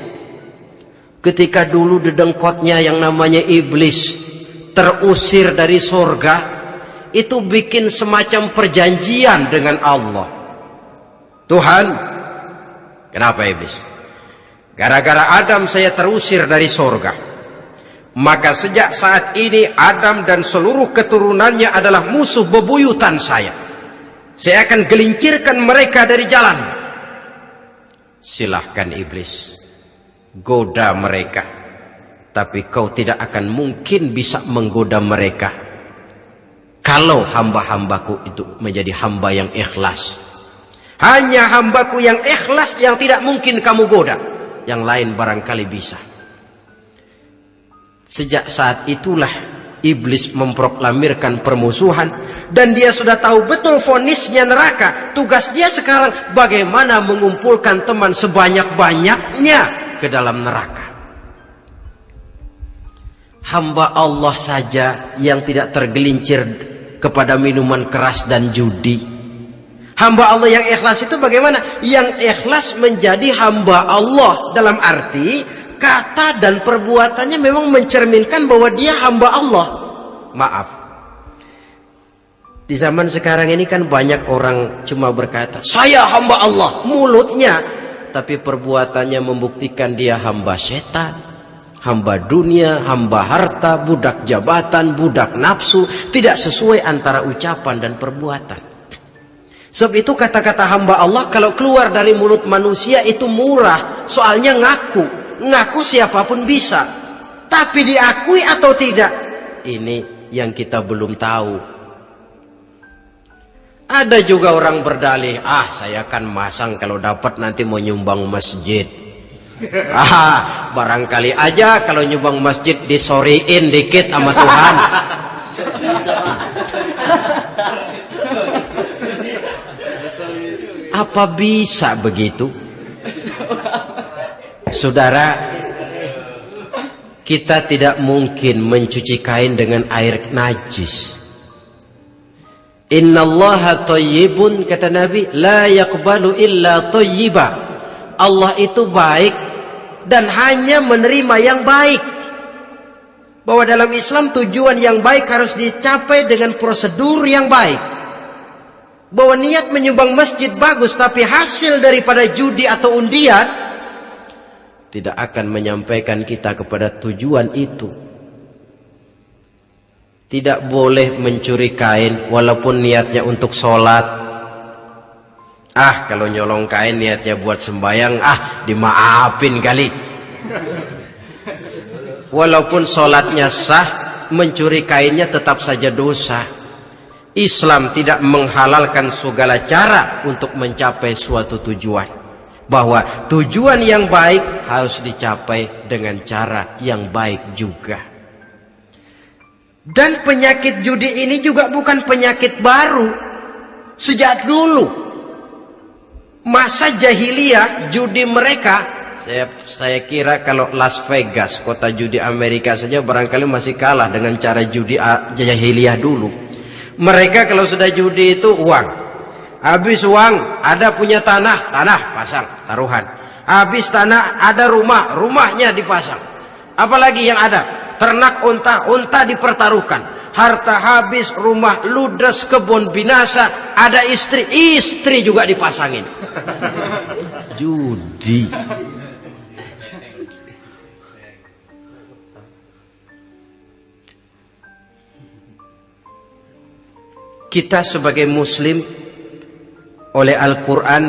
Ketika dulu dedengkotnya yang namanya iblis terusir dari sorga, itu bikin semacam perjanjian dengan Allah. Tuhan, kenapa iblis? Gara-gara Adam saya terusir dari sorga. Maka sejak saat ini Adam dan seluruh keturunannya adalah musuh bebuyutan saya. Saya akan gelincirkan mereka dari jalan silahkan iblis. Goda mereka. Tapi kau tidak akan mungkin bisa menggoda mereka. Kalau hamba-hambaku itu menjadi hamba yang ikhlas. Hanya hambaku yang ikhlas yang tidak mungkin kamu goda. Yang lain barangkali bisa. Sejak saat itulah iblis memproklamirkan permusuhan dan dia sudah tahu betul fonisnya neraka. Tugas dia sekarang bagaimana mengumpulkan teman sebanyak-banyaknya ke dalam neraka. Hamba Allah saja yang tidak tergelincir kepada minuman keras dan judi. Hamba Allah yang ikhlas itu bagaimana? Yang ikhlas menjadi hamba Allah. Dalam arti kata dan perbuatannya memang mencerminkan bahwa dia hamba Allah. Maaf. Di zaman sekarang ini kan banyak orang cuma berkata, saya hamba Allah, mulutnya. Tapi perbuatannya membuktikan dia hamba setan, hamba dunia, hamba harta, budak jabatan, budak nafsu. Tidak sesuai antara ucapan dan perbuatan. Sebab itu kata-kata hamba Allah kalau keluar dari mulut manusia itu murah. Soalnya ngaku ngaku siapa pun bisa. Tapi diakui atau tidak? Ini yang kita belum tahu. Ada juga orang berdalih, ah saya akan masang kalau dapat nanti mau nyumbang masjid. Ah, barangkali aja kalau nyumbang masjid disoriin dikit sama Tuhan. Apa bisa begitu? Saudara, kita tidak mungkin mencuci kain dengan air najis. Inna Allah tayyibun kata Nabi la yakbalu illa tayyiba. Allah itu baik dan hanya menerima yang baik. Bahwa dalam Islam tujuan yang baik harus dicapai dengan prosedur yang baik. Bahwa niat menyumbang masjid bagus tapi hasil daripada judi atau undian tidak akan menyampaikan kita kepada tujuan itu. Tidak boleh mencuri kain walaupun niatnya untuk sholat. Ah, kalau nyolong kain niatnya buat sembayang, ah dimaafin kali. Walaupun sholatnya sah, mencuri kainnya tetap saja dosa. Islam tidak menghalalkan segala cara untuk mencapai suatu tujuan. Bahwa tujuan yang baik harus dicapai dengan cara yang baik juga. Dan penyakit judi ini juga bukan penyakit baru. Sejak dulu. Masa jahiliyah judi mereka. Saya, saya kira kalau Las Vegas, kota judi Amerika saja barangkali masih kalah dengan cara judi jahiliyah dulu. Mereka kalau sudah judi itu uang. Habis uang, ada punya tanah, tanah pasang, taruhan. Habis tanah, ada rumah, rumahnya dipasang. Apalagi yang ada? ternak unta, unta dipertaruhkan. Harta habis, rumah ludes, kebun binasa, ada istri, istri juga dipasangin. Judi. Kita sebagai muslim oleh Al-Quran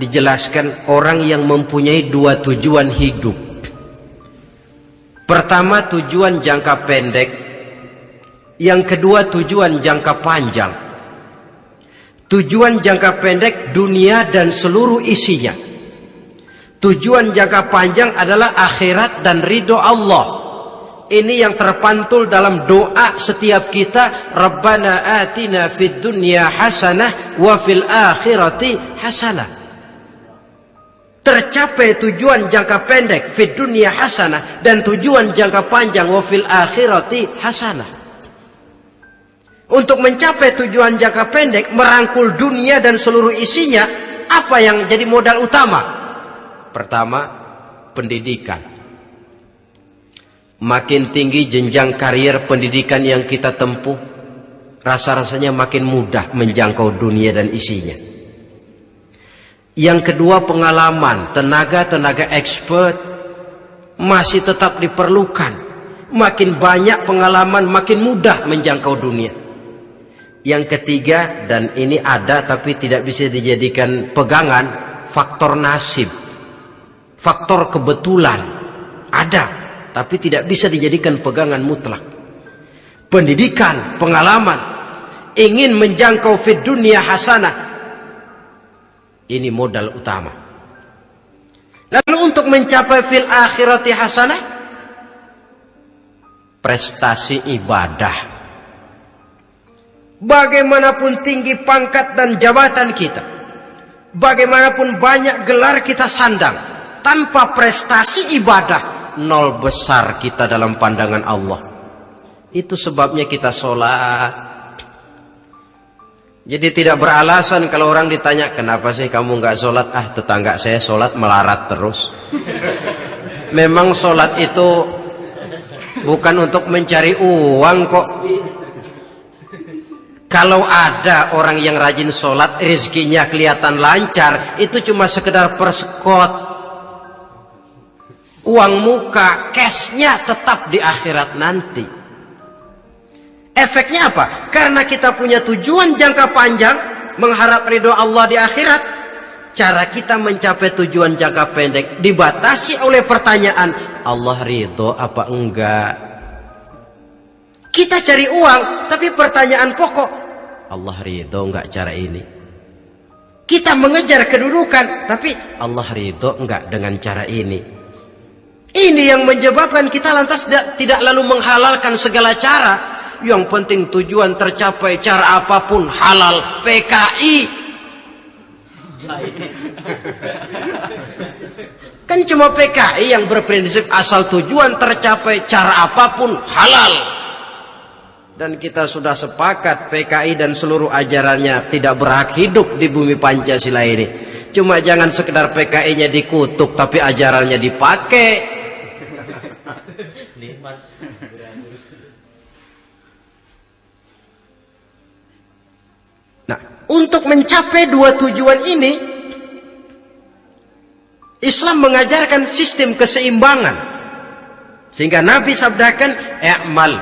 dijelaskan orang yang mempunyai dua tujuan hidup Pertama tujuan jangka pendek, yang kedua tujuan jangka panjang. Tujuan jangka pendek dunia dan seluruh isinya. Tujuan jangka panjang adalah akhirat dan ridho Allah. Ini yang terpantul dalam doa setiap kita. Rabbana atina fid dunya hasanah wa fil akhirati hasanah. Tercapai tujuan jangka pendek fit dunia hasanah dan tujuan jangka panjang wa fil akhirati hasanah. Untuk mencapai tujuan jangka pendek merangkul dunia dan seluruh isinya apa yang jadi modal utama? Pertama pendidikan makin tinggi jenjang karier pendidikan yang kita tempuh rasa-rasanya makin mudah menjangkau dunia dan isinya yang kedua pengalaman, tenaga-tenaga expert masih tetap diperlukan. Makin banyak pengalaman, makin mudah menjangkau dunia. Yang ketiga, dan ini ada tapi tidak bisa dijadikan pegangan, faktor nasib. Faktor kebetulan. Ada, tapi tidak bisa dijadikan pegangan mutlak. Pendidikan, pengalaman, ingin menjangkau fit dunia hasanah, ini modal utama. Lalu untuk mencapai fil akhirati hasanah prestasi ibadah. Bagaimanapun tinggi pangkat dan jabatan kita, bagaimanapun banyak gelar kita sandang, tanpa prestasi ibadah, nol besar kita dalam pandangan Allah. Itu sebabnya kita sholat, jadi tidak beralasan kalau orang ditanya, kenapa sih kamu nggak sholat? Ah tetangga saya sholat melarat terus. Memang sholat itu bukan untuk mencari uang kok. Kalau ada orang yang rajin sholat, rezekinya kelihatan lancar, itu cuma sekedar persekot. Uang muka, cashnya tetap di akhirat nanti. Efeknya apa? Karena kita punya tujuan jangka panjang, mengharap ridho Allah di akhirat, cara kita mencapai tujuan jangka pendek dibatasi oleh pertanyaan, Allah ridho apa enggak? Kita cari uang, tapi pertanyaan pokok, Allah ridho enggak cara ini? Kita mengejar kedudukan, tapi Allah ridho enggak dengan cara ini? Ini yang menyebabkan kita lantas tidak, tidak lalu menghalalkan segala cara yang penting tujuan tercapai cara apa pun halal PKI kan cuma PKI yang berprinsip asal tujuan tercapai cara apa pun halal. Dan kita sudah sepakat PKI dan seluruh ajarannya tidak berhak hidup di bumi Pancasila ini. Cuma jangan sekedar PKI-nya dikutuk tapi ajarannya dipakai. Nah, untuk mencapai dua tujuan ini Islam mengajarkan sistem keseimbangan. Sehingga Nabi sabdakan, "I'mal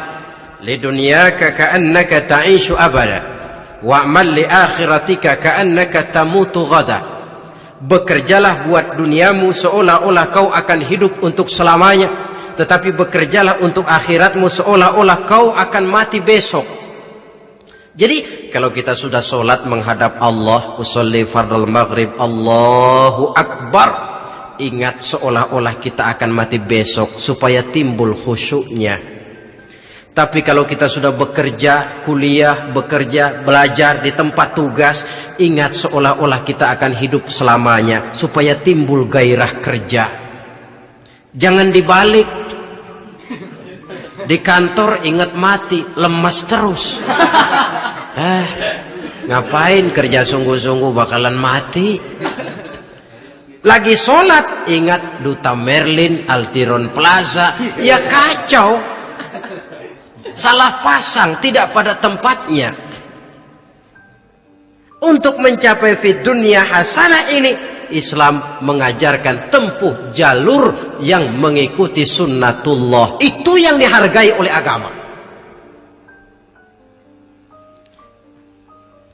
li dunyaka ka'annaka ta'ishu abada, wa'mal li akhiratika ka'annaka tamutu ghada." Bekerjalah buat duniamu seolah-olah kau akan hidup untuk selamanya, tetapi bekerjalah untuk akhiratmu seolah-olah kau akan mati besok. Jadi kalau kita sudah solat menghadap Allah, usolli fardul maghrib, Allahu Akbar. Ingat seolah-olah kita akan mati besok supaya timbul khusyuknya. Tapi kalau kita sudah bekerja, kuliah, bekerja, belajar di tempat tugas, ingat seolah-olah kita akan hidup selamanya supaya timbul gairah kerja. Jangan dibalik. Di kantor ingat mati, lemas terus. Eh, ngapain kerja sungguh-sungguh bakalan mati? Lagi sholat, ingat Duta Merlin, Altiron Plaza, ya kacau. Salah pasang, tidak pada tempatnya. Untuk mencapai fit dunia hasanah ini, Islam mengajarkan tempuh jalur yang mengikuti sunnatullah. Itu yang dihargai oleh agama.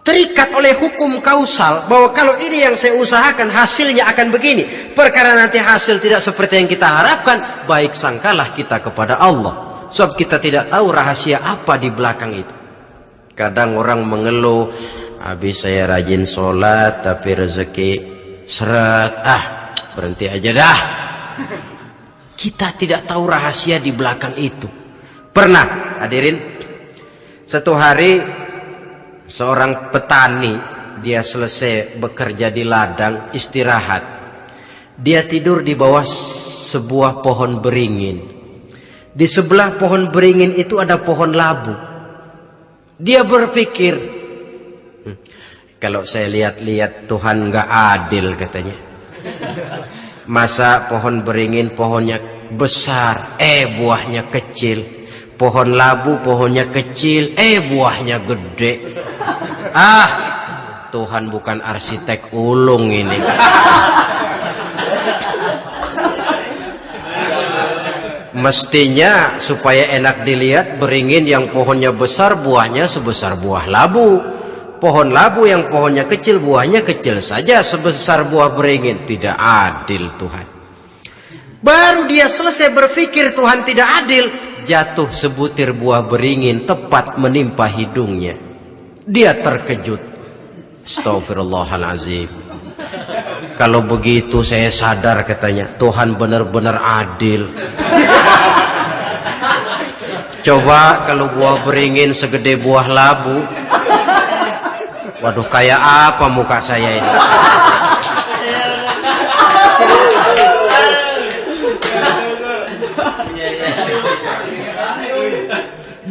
Terikat oleh hukum kausal bahwa kalau ini yang saya usahakan hasilnya akan begini. Perkara nanti hasil tidak seperti yang kita harapkan baik sangkalah kita kepada Allah. Sebab kita tidak tahu rahasia apa di belakang itu. Kadang orang mengeluh habis saya rajin sholat tapi rezeki seret. Ah berhenti aja dah. Kita tidak tahu rahasia di belakang itu. Pernah hadirin satu hari seorang petani dia selesai bekerja di ladang istirahat. Dia tidur di bawah sebuah pohon beringin. Di sebelah pohon beringin itu ada pohon labu. Dia berpikir hmm, kalau saya lihat-lihat Tuhan nggak adil katanya. Masa pohon beringin pohonnya besar eh buahnya kecil pohon labu pohonnya kecil. Eh buahnya gede. Ah Tuhan bukan arsitek ulung ini. Mestinya supaya enak dilihat beringin yang pohonnya besar buahnya sebesar buah labu. Pohon labu yang pohonnya kecil buahnya kecil saja sebesar buah beringin. Tidak adil Tuhan baru dia selesai berpikir Tuhan tidak adil jatuh sebutir buah beringin tepat menimpa hidungnya. Dia terkejut. Astagfirullahalazim. Kalau begitu saya sadar katanya, Tuhan benar-benar adil. Coba kalau buah beringin segede buah labu. Waduh, kayak apa muka saya ini?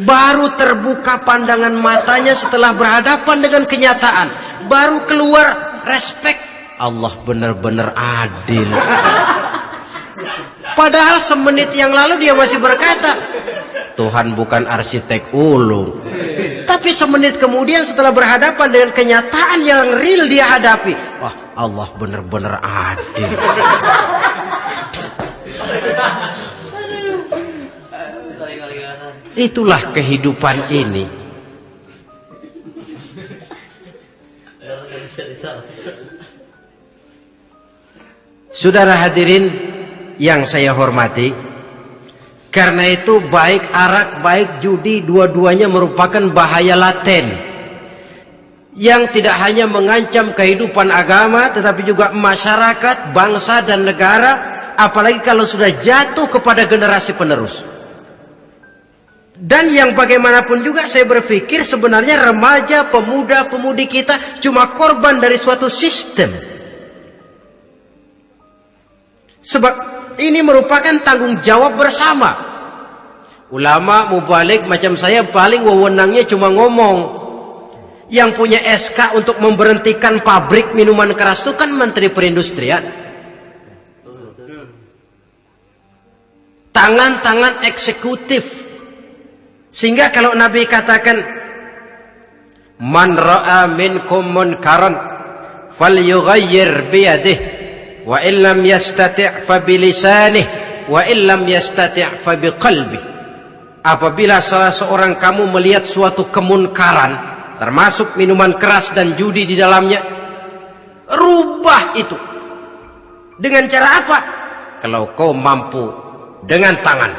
Baru terbuka pandangan matanya setelah berhadapan dengan kenyataan. Baru keluar respect Allah benar-benar adil. Padahal semenit yang lalu dia masih berkata Tuhan bukan arsitek ulung. Tapi semenit kemudian setelah berhadapan dengan kenyataan yang real dia hadapi wah Allah benar-benar adil Itulah kehidupan ini. Saudara hadirin yang saya hormati, karena itu baik arak, baik judi, dua-duanya merupakan bahaya laten yang tidak hanya mengancam kehidupan agama, tetapi juga masyarakat, bangsa, dan negara, apalagi kalau sudah jatuh kepada generasi penerus. Dan yang bagaimanapun juga saya berpikir sebenarnya remaja, pemuda, pemudi kita cuma korban dari suatu sistem. Sebab ini merupakan tanggung jawab bersama. Ulama mubalik macam saya paling wewenangnya cuma ngomong. Yang punya SK untuk memberhentikan pabrik minuman keras itu kan Menteri Perindustrian. Tangan-tangan eksekutif. Sehingga kalau Nabi katakan Man ra'a minkum munkaran falyughayyir biyadihi wa illam yastati' fa bilisanih wa illam yastati' fa biqalbi. Apabila salah seorang kamu melihat suatu kemunkaran termasuk minuman keras dan judi di dalamnya rubah itu. Dengan cara apa? Kalau kau mampu dengan tangan.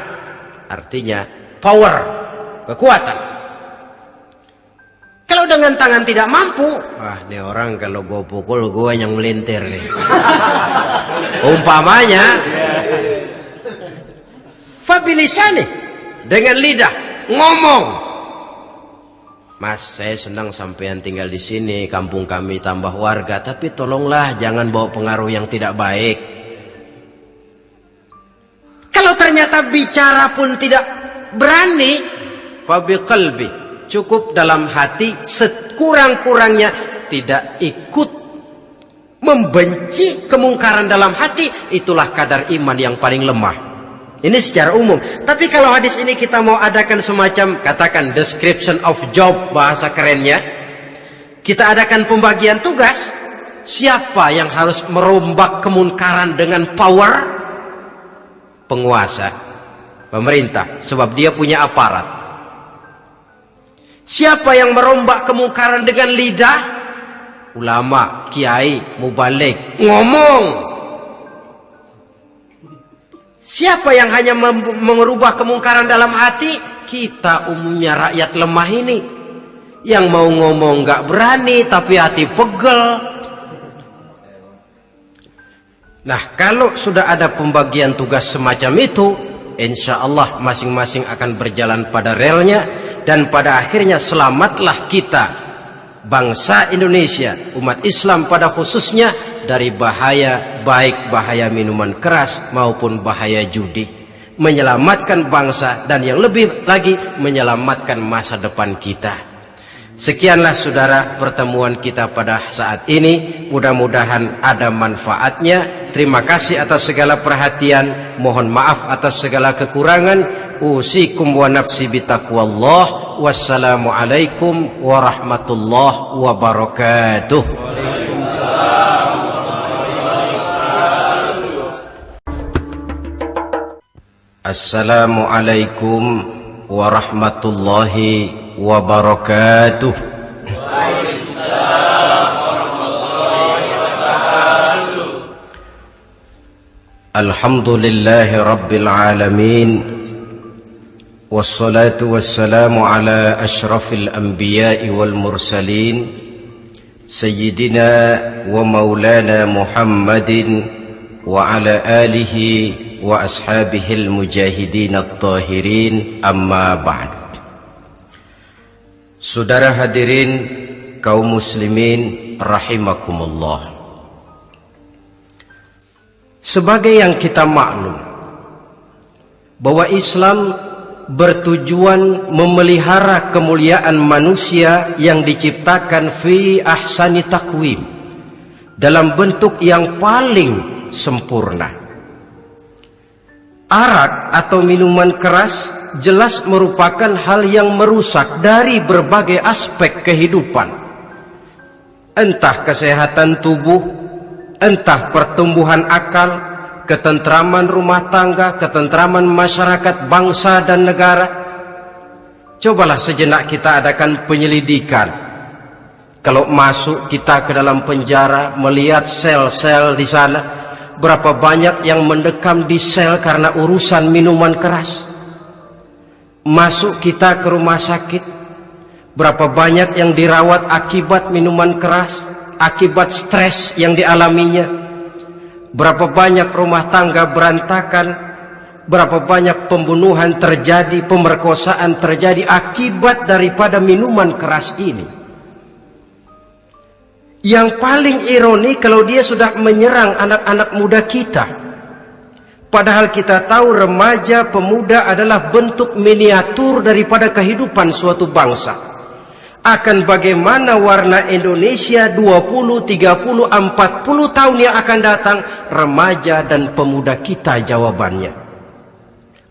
Artinya power kekuatan. Kalau dengan tangan tidak mampu, wah ini orang kalau gue pukul gue yang melintir nih. Umpamanya, fabilisani. Dengan lidah. Ngomong. Mas, saya senang sampean tinggal di sini, kampung kami tambah warga, tapi tolonglah jangan bawa pengaruh yang tidak baik. Kalau ternyata bicara pun tidak berani, fabi qalbi cukup dalam hati sekurang-kurangnya tidak ikut membenci kemungkaran dalam hati itulah kadar iman yang paling lemah. Ini secara umum. Tapi kalau hadis ini kita mau adakan semacam katakan description of job bahasa kerennya kita adakan pembagian tugas siapa yang harus merombak kemungkaran dengan power? Penguasa pemerintah sebab dia punya aparat Siapa yang merombak kemungkaran dengan lidah? Ulama, kiai, mubalik, ngomong. Siapa yang hanya mengubah kemungkaran dalam hati? Kita umumnya rakyat lemah ini. Yang mau ngomong gak berani tapi hati pegel. Nah kalau sudah ada pembagian tugas semacam itu, insya Allah masing-masing akan berjalan pada relnya dan pada akhirnya selamatlah kita bangsa Indonesia umat Islam pada khususnya dari bahaya baik bahaya minuman keras maupun bahaya judi. Menyelamatkan bangsa dan yang lebih lagi menyelamatkan masa depan kita Sekianlah saudara pertemuan kita pada saat ini. Mudah-mudahan ada manfaatnya. Terima kasih atas segala perhatian. Mohon maaf atas segala kekurangan. Usikum wa nafsi. Wassalamualaikum warahmatullahi wabarakatuh. Assalamualaikum warahmatullahi wabarakatuh. وبركاته. الحمد لله رب العالمين والصلاة والسلام على أشرف الأنبياء والمرسلين سيدنا ومولانا محمد وعلى آله وأصحابه المجاهدين الطاهرين أما بعد. Saudara hadirin kaum muslimin rahimakumullah. Sebagai yang kita maklum bahwa Islam bertujuan memelihara kemuliaan manusia yang diciptakan fi ahsani takwim dalam bentuk yang paling sempurna. Arak atau minuman keras jelas merupakan hal yang merusak dari berbagai aspek kehidupan. Entah kesehatan tubuh, entah pertumbuhan akal, ketentraman rumah tangga, ketentraman masyarakat bangsa dan negara. Cobalah sejenak kita adakan penyelidikan. Kalau masuk kita ke dalam penjara, melihat sel-sel di sana, berapa banyak yang mendekam di sel karena urusan minuman keras masuk kita ke rumah sakit. Berapa banyak yang dirawat akibat minuman keras akibat stres yang dialaminya. Berapa banyak rumah tangga berantakan berapa banyak pembunuhan terjadi pemerkosaan terjadi akibat daripada minuman keras ini. Yang paling ironi kalau dia sudah menyerang anak-anak muda kita Padahal kita tahu remaja pemuda adalah bentuk miniatur daripada kehidupan suatu bangsa. Akan bagaimana warna Indonesia 20, 30, 40 tahun yang akan datang remaja dan pemuda kita jawabannya.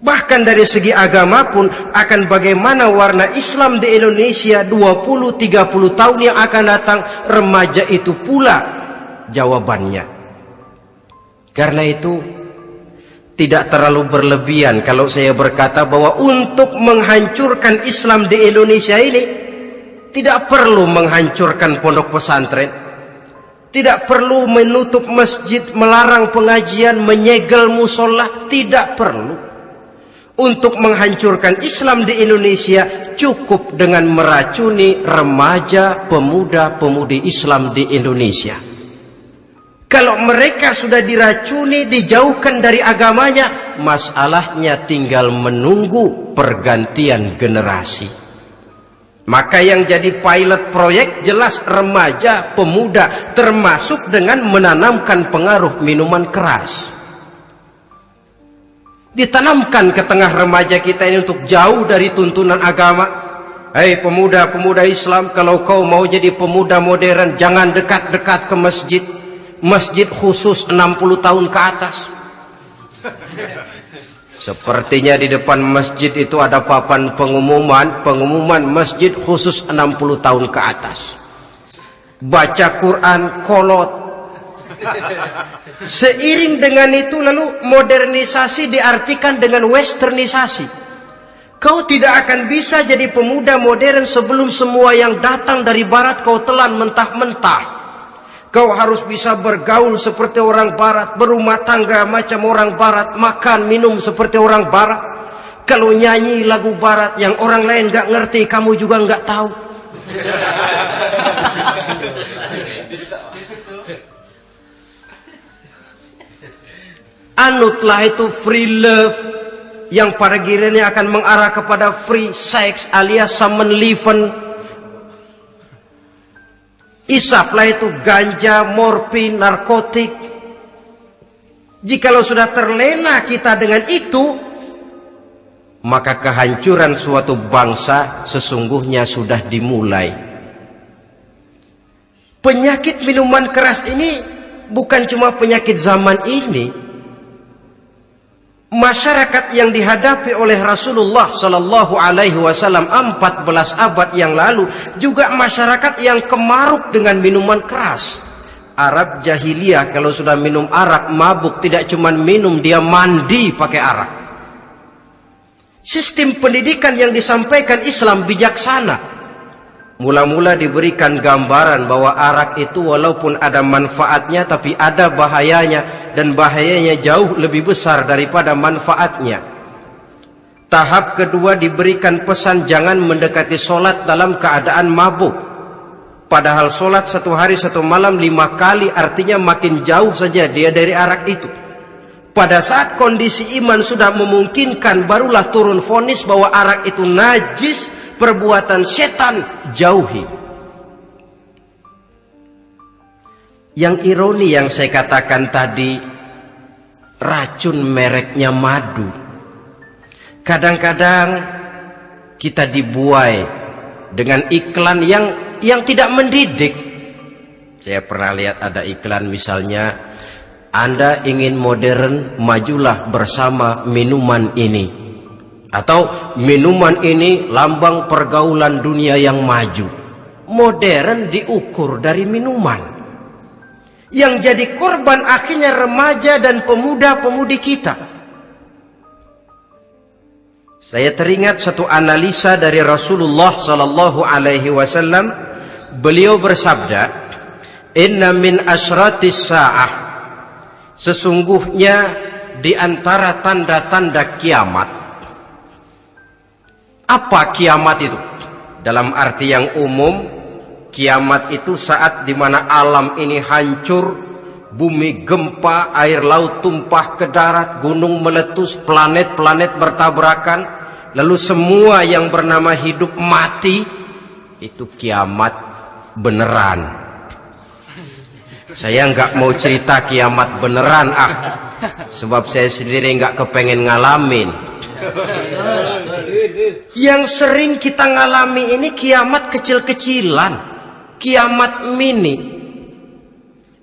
Bahkan dari segi agama pun akan bagaimana warna Islam di Indonesia 20, 30 tahun yang akan datang remaja itu pula jawabannya. Karena itu tidak terlalu berlebihan kalau saya berkata bahwa untuk menghancurkan Islam di Indonesia ini tidak perlu menghancurkan pondok pesantren tidak perlu menutup masjid melarang pengajian menyegel musola tidak perlu. Untuk menghancurkan Islam di Indonesia cukup dengan meracuni remaja pemuda-pemudi Islam di Indonesia kalau mereka sudah diracuni, dijauhkan dari agamanya, masalahnya tinggal menunggu pergantian generasi. Maka yang jadi pilot proyek jelas remaja, pemuda, termasuk dengan menanamkan pengaruh minuman keras. Ditanamkan ke tengah remaja kita ini untuk jauh dari tuntunan agama. Hei pemuda-pemuda Islam, kalau kau mau jadi pemuda modern, jangan dekat-dekat ke masjid masjid khusus 60 tahun ke atas. Sepertinya di depan masjid itu ada papan pengumuman, pengumuman masjid khusus 60 tahun ke atas. Baca Quran kolot. Seiring dengan itu lalu modernisasi diartikan dengan westernisasi. Kau tidak akan bisa jadi pemuda modern sebelum semua yang datang dari barat kau telan mentah-mentah. Kau harus bisa bergaul seperti orang barat, berumah tangga macam orang barat, makan minum seperti orang barat. Kalau nyanyi lagu barat yang orang lain gak ngerti, kamu juga gak tahu. Anutlah itu free love yang pada gilirannya akan mengarah kepada free sex alias summon liven Isaplah itu ganja, morfin, narkotik. Jikalau sudah terlena kita dengan itu, maka kehancuran suatu bangsa sesungguhnya sudah dimulai. Penyakit minuman keras ini bukan cuma penyakit zaman ini, masyarakat yang dihadapi oleh Rasulullah sallallahu alaihi wasallam 14 abad yang lalu juga masyarakat yang kemaruk dengan minuman keras. Arab jahiliyah kalau sudah minum arak mabuk tidak cuma minum dia mandi pakai arak. Sistem pendidikan yang disampaikan Islam bijaksana. Mula-mula diberikan gambaran bahwa arak itu walaupun ada manfaatnya tapi ada bahayanya dan bahayanya jauh lebih besar daripada manfaatnya. Tahap kedua diberikan pesan jangan mendekati solat dalam keadaan mabuk. Padahal solat satu hari satu malam lima kali artinya makin jauh saja dia dari arak itu. Pada saat kondisi iman sudah memungkinkan barulah turun fonis bahwa arak itu najis perbuatan setan jauhi. Yang ironi yang saya katakan tadi, racun mereknya madu. Kadang-kadang kita dibuai dengan iklan yang yang tidak mendidik. Saya pernah lihat ada iklan misalnya, Anda ingin modern, majulah bersama minuman ini atau minuman ini lambang pergaulan dunia yang maju. Modern diukur dari minuman. Yang jadi korban akhirnya remaja dan pemuda-pemudi kita. Saya teringat satu analisa dari Rasulullah sallallahu alaihi wasallam. Beliau bersabda inna min asratis saah. Sesungguhnya di antara tanda-tanda kiamat apa kiamat itu? Dalam arti yang umum, kiamat itu saat di mana alam ini hancur, bumi gempa, air laut tumpah ke darat, gunung meletus, planet-planet bertabrakan, lalu semua yang bernama hidup mati, itu kiamat beneran. Saya nggak mau cerita kiamat beneran ah. Sebab saya sendiri nggak kepengen ngalamin. Yang sering kita ngalami ini kiamat kecil-kecilan. Kiamat mini.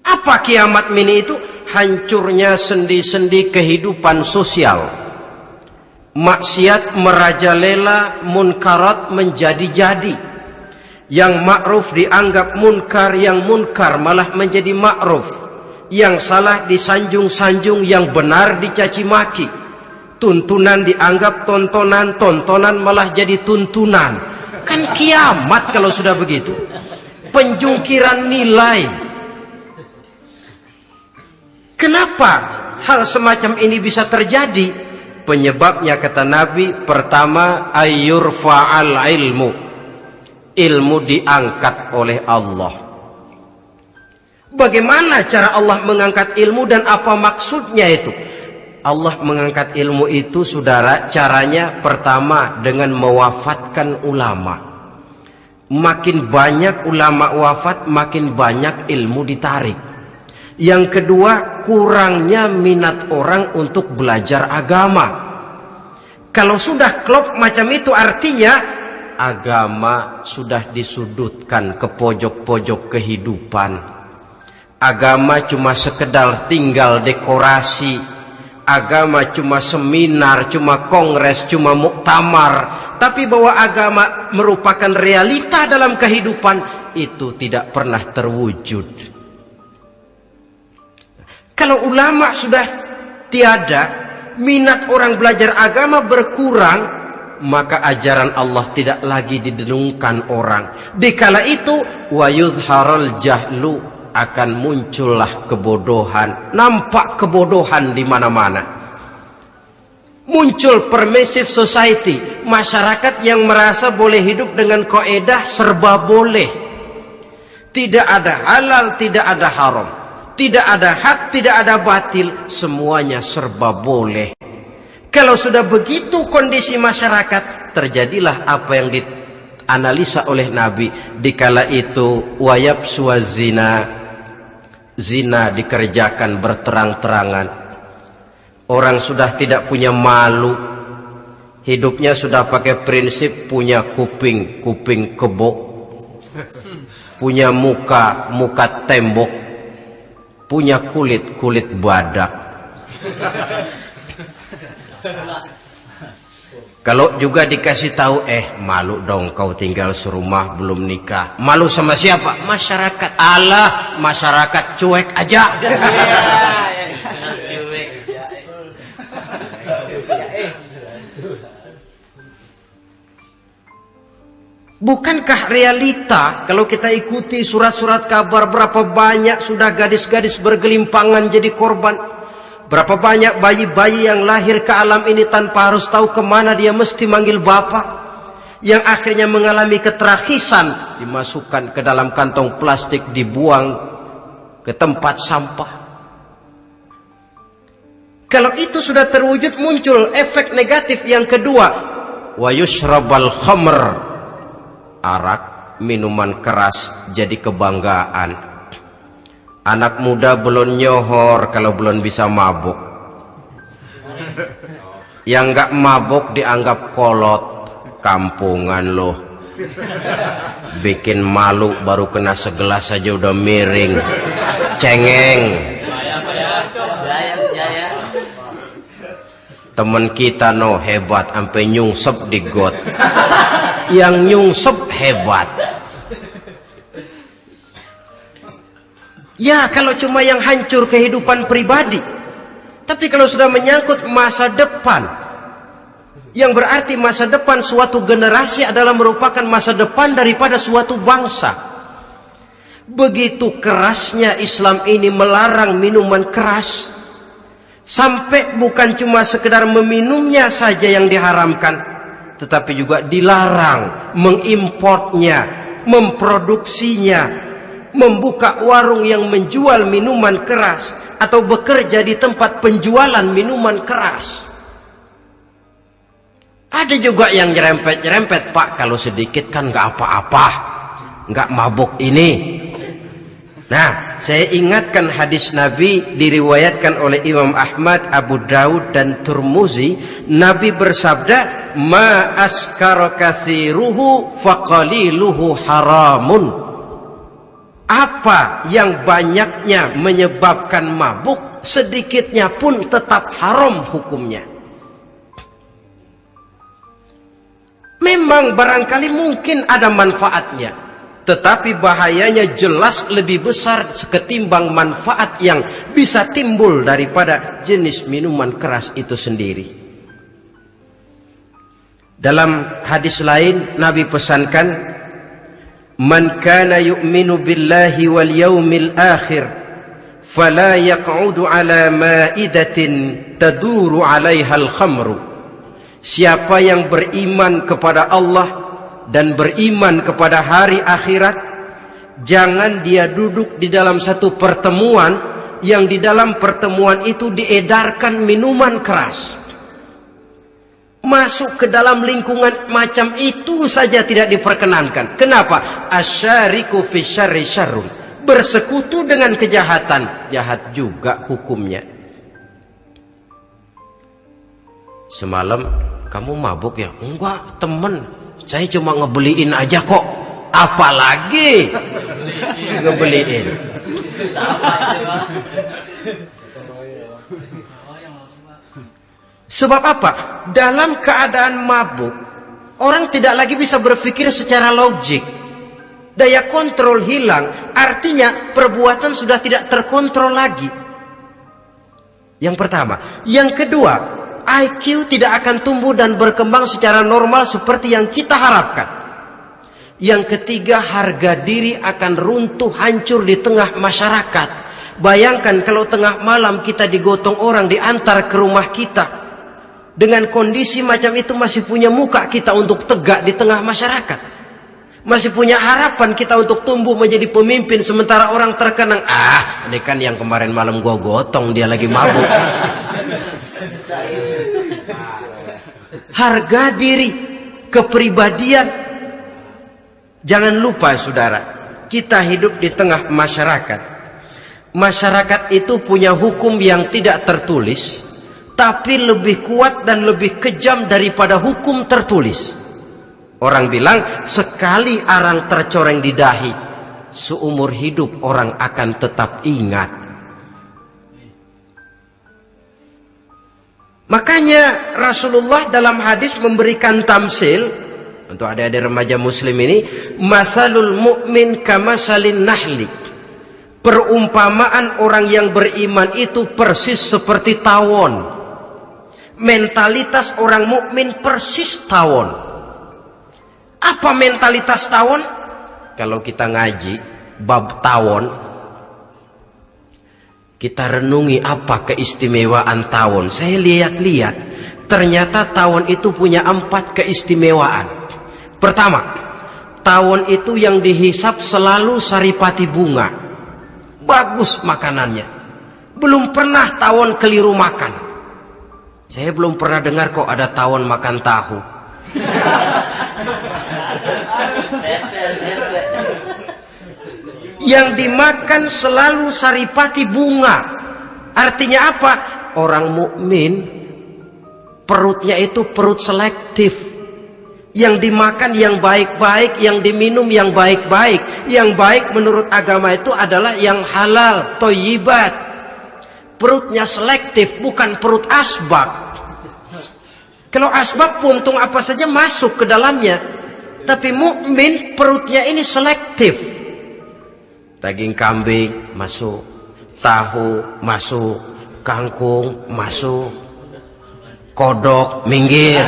Apa kiamat mini itu? Hancurnya sendi-sendi kehidupan sosial. Maksiat merajalela, munkarat menjadi-jadi. Yang ma'ruf dianggap munkar, yang munkar malah menjadi ma'ruf. Yang salah disanjung-sanjung, yang benar dicaci maki. Tuntunan dianggap tontonan, tontonan malah jadi tuntunan. Kan kiamat kalau sudah begitu. Penjungkiran nilai. Kenapa hal semacam ini bisa terjadi? Penyebabnya kata Nabi, pertama ayur faal ilmu. Ilmu diangkat oleh Allah. Bagaimana cara Allah mengangkat ilmu dan apa maksudnya itu? Allah mengangkat ilmu itu saudara caranya pertama dengan mewafatkan ulama. Makin banyak ulama wafat makin banyak ilmu ditarik. Yang kedua kurangnya minat orang untuk belajar agama. Kalau sudah klop macam itu artinya agama sudah disudutkan ke pojok-pojok kehidupan agama cuma sekedar tinggal dekorasi agama cuma seminar, cuma kongres, cuma muktamar, tapi bahwa agama merupakan realita dalam kehidupan itu tidak pernah terwujud. Kalau ulama sudah tiada, minat orang belajar agama berkurang, maka ajaran Allah tidak lagi didenungkan orang. Dikala itu wa yudharul jahlu akan muncullah kebodohan, nampak kebodohan di mana-mana. Muncul permissive society, masyarakat yang merasa boleh hidup dengan koedah serba boleh. Tidak ada halal, tidak ada haram. Tidak ada hak, tidak ada batil, semuanya serba boleh. Kalau sudah begitu kondisi masyarakat, terjadilah apa yang dianalisa oleh Nabi. Dikala itu, wayab suazina zina dikerjakan berterang-terangan. Orang sudah tidak punya malu. Hidupnya sudah pakai prinsip punya kuping, kuping kebo. Punya muka, muka tembok. Punya kulit, kulit badak. Kalau juga dikasih tahu, eh malu dong kau tinggal serumah belum nikah. Malu sama siapa? Masyarakat. Allah, masyarakat cuek aja. Bukankah realita kalau kita ikuti surat-surat kabar berapa banyak sudah gadis-gadis bergelimpangan jadi korban Berapa banyak bayi-bayi yang lahir ke alam ini tanpa harus tahu ke mana dia mesti manggil bapak. Yang akhirnya mengalami keterakisan. Dimasukkan ke dalam kantong plastik, dibuang ke tempat sampah. Kalau itu sudah terwujud muncul efek negatif yang kedua. Wa yushrabal khamr. Arak, minuman keras jadi kebanggaan Anak muda belum nyohor kalau belum bisa mabuk. Yang nggak mabuk dianggap kolot, kampungan loh. Bikin malu baru kena segelas saja udah miring. Cengeng. Temen kita no hebat sampai nyungsep di got. Yang nyungsep hebat. Ya kalau cuma yang hancur kehidupan pribadi. Tapi kalau sudah menyangkut masa depan. Yang berarti masa depan suatu generasi adalah merupakan masa depan daripada suatu bangsa. Begitu kerasnya Islam ini melarang minuman keras. Sampai bukan cuma sekedar meminumnya saja yang diharamkan. Tetapi juga dilarang mengimportnya, memproduksinya, membuka warung yang menjual minuman keras atau bekerja di tempat penjualan minuman keras. Ada juga yang nyerempet-nyerempet, Pak, kalau sedikit kan nggak apa-apa. Nggak mabuk ini. Nah, saya ingatkan hadis Nabi diriwayatkan oleh Imam Ahmad, Abu Daud dan Turmuzi. Nabi bersabda, "Ma askara kathiruhu faqaliluhu haramun." Apa yang banyaknya menyebabkan mabuk, sedikitnya pun tetap haram hukumnya. Memang barangkali mungkin ada manfaatnya. Tetapi bahayanya jelas lebih besar ketimbang manfaat yang bisa timbul daripada jenis minuman keras itu sendiri. Dalam hadis lain Nabi pesankan Man kana yu'minu billahi wal yawmil akhir fala yaq'udu ala ma'idatin taduru 'alaiha al-khamru Siapa yang beriman kepada Allah dan beriman kepada hari akhirat jangan dia duduk di dalam satu pertemuan yang di dalam pertemuan itu diedarkan minuman keras masuk ke dalam lingkungan macam itu saja tidak diperkenankan. Kenapa? Asyariku fi syarri syarrun. Bersekutu dengan kejahatan. Jahat juga hukumnya. Semalam kamu mabuk ya? Enggak temen. Saya cuma ngebeliin aja kok. Apalagi? Ngebeliin. Sebab apa? Dalam keadaan mabuk, orang tidak lagi bisa berpikir secara logik. Daya kontrol hilang, artinya perbuatan sudah tidak terkontrol lagi. Yang pertama. Yang kedua, IQ tidak akan tumbuh dan berkembang secara normal seperti yang kita harapkan. Yang ketiga, harga diri akan runtuh hancur di tengah masyarakat. Bayangkan kalau tengah malam kita digotong orang diantar ke rumah kita. Dengan kondisi macam itu masih punya muka kita untuk tegak di tengah masyarakat. Masih punya harapan kita untuk tumbuh menjadi pemimpin sementara orang terkenang. Ah, ini kan yang kemarin malam gua gotong dia lagi mabuk. Harga diri, kepribadian. Jangan lupa saudara, kita hidup di tengah masyarakat. Masyarakat itu punya hukum yang tidak tertulis, tapi lebih kuat dan lebih kejam daripada hukum tertulis. Orang bilang sekali arang tercoreng di dahi, seumur hidup orang akan tetap ingat Makanya Rasulullah dalam hadis memberikan tamsil untuk adik-adik remaja muslim ini, masalul mu'min kamasalin nahli. Perumpamaan orang yang beriman itu persis seperti tawon. Mentalitas orang mukmin persis tawon. Apa mentalitas tawon? Kalau kita ngaji bab tawon, kita renungi apa keistimewaan tawon. Saya lihat-lihat, ternyata tawon itu punya empat keistimewaan. Pertama, tawon itu yang dihisap selalu saripati bunga. Bagus makanannya. Belum pernah tawon keliru makan. Saya belum pernah dengar kok ada tawon makan tahu. yang dimakan selalu saripati bunga. Artinya apa? Orang mukmin perutnya itu perut selektif. Yang dimakan yang baik-baik, yang diminum yang baik-baik. Yang baik menurut agama itu adalah yang halal, toyibat. Perutnya selektif, bukan perut asbak. Kalau asbak puntung apa saja masuk ke dalamnya. Tapi mukmin perutnya ini selektif. Daging kambing masuk. Tahu masuk. Kangkung masuk. Kodok minggir.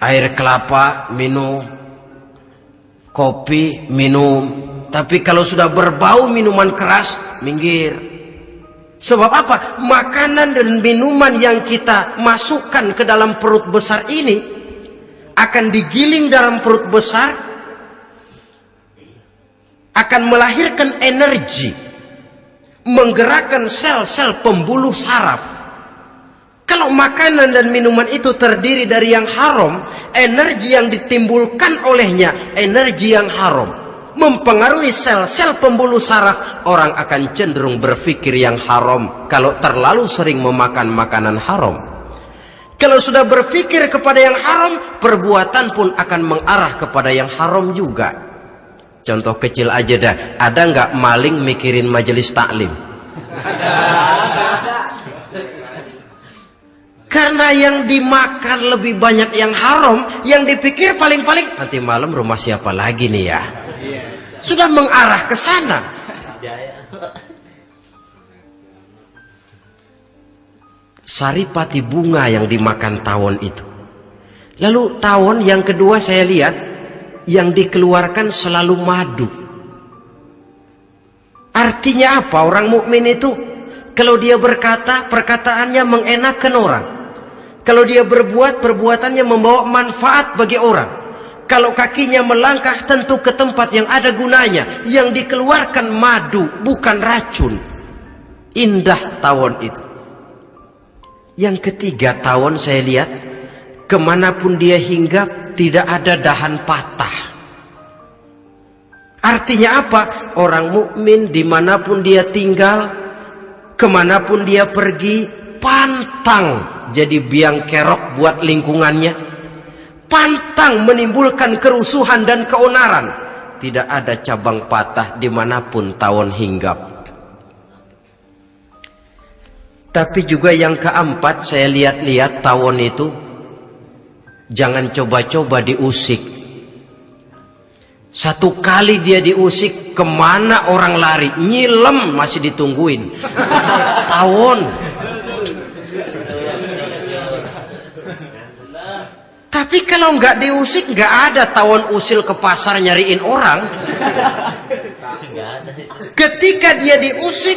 Air kelapa minum. Kopi minum tapi kalau sudah berbau minuman keras minggir. Sebab apa? Makanan dan minuman yang kita masukkan ke dalam perut besar ini akan digiling dalam perut besar akan melahirkan energi menggerakkan sel-sel pembuluh saraf. Kalau makanan dan minuman itu terdiri dari yang haram, energi yang ditimbulkan olehnya energi yang haram. Mempengaruhi sel-sel pembuluh saraf, orang akan cenderung berpikir yang haram kalau terlalu sering memakan makanan haram. Kalau sudah berpikir kepada yang haram, perbuatan pun akan mengarah kepada yang haram juga. Contoh kecil aja dah, ada nggak maling mikirin majelis taklim? Karena yang dimakan lebih banyak yang haram, yang dipikir paling-paling nanti malam rumah siapa lagi nih ya? Sudah mengarah ke sana. Saripati bunga yang dimakan tawon itu. Lalu tawon yang kedua saya lihat yang dikeluarkan selalu madu. Artinya apa? Orang mukmin itu kalau dia berkata, perkataannya mengenakan orang. Kalau dia berbuat, perbuatannya membawa manfaat bagi orang. Kalau kakinya melangkah tentu ke tempat yang ada gunanya. Yang dikeluarkan madu, bukan racun. Indah tawon itu. Yang ketiga tawon saya lihat, ke mana pun dia hinggap, tidak ada dahan patah. Artinya apa? Orang mukmin di mana pun dia tinggal, ke mana pun dia pergi, pantang jadi biang kerok buat lingkungannya pantang menimbulkan kerusuhan dan keonaran. Tidak ada cabang patah di mana pun tawon hinggap. Tapi juga yang keempat saya lihat-lihat tawon itu jangan coba-coba diusik. Satu kali dia diusik ke mana orang lari? Nyilem masih ditungguin. Tawon Tapi kalau nggak diusik, nggak ada tawon usil ke pasar nyariin orang. Ketika dia diusik,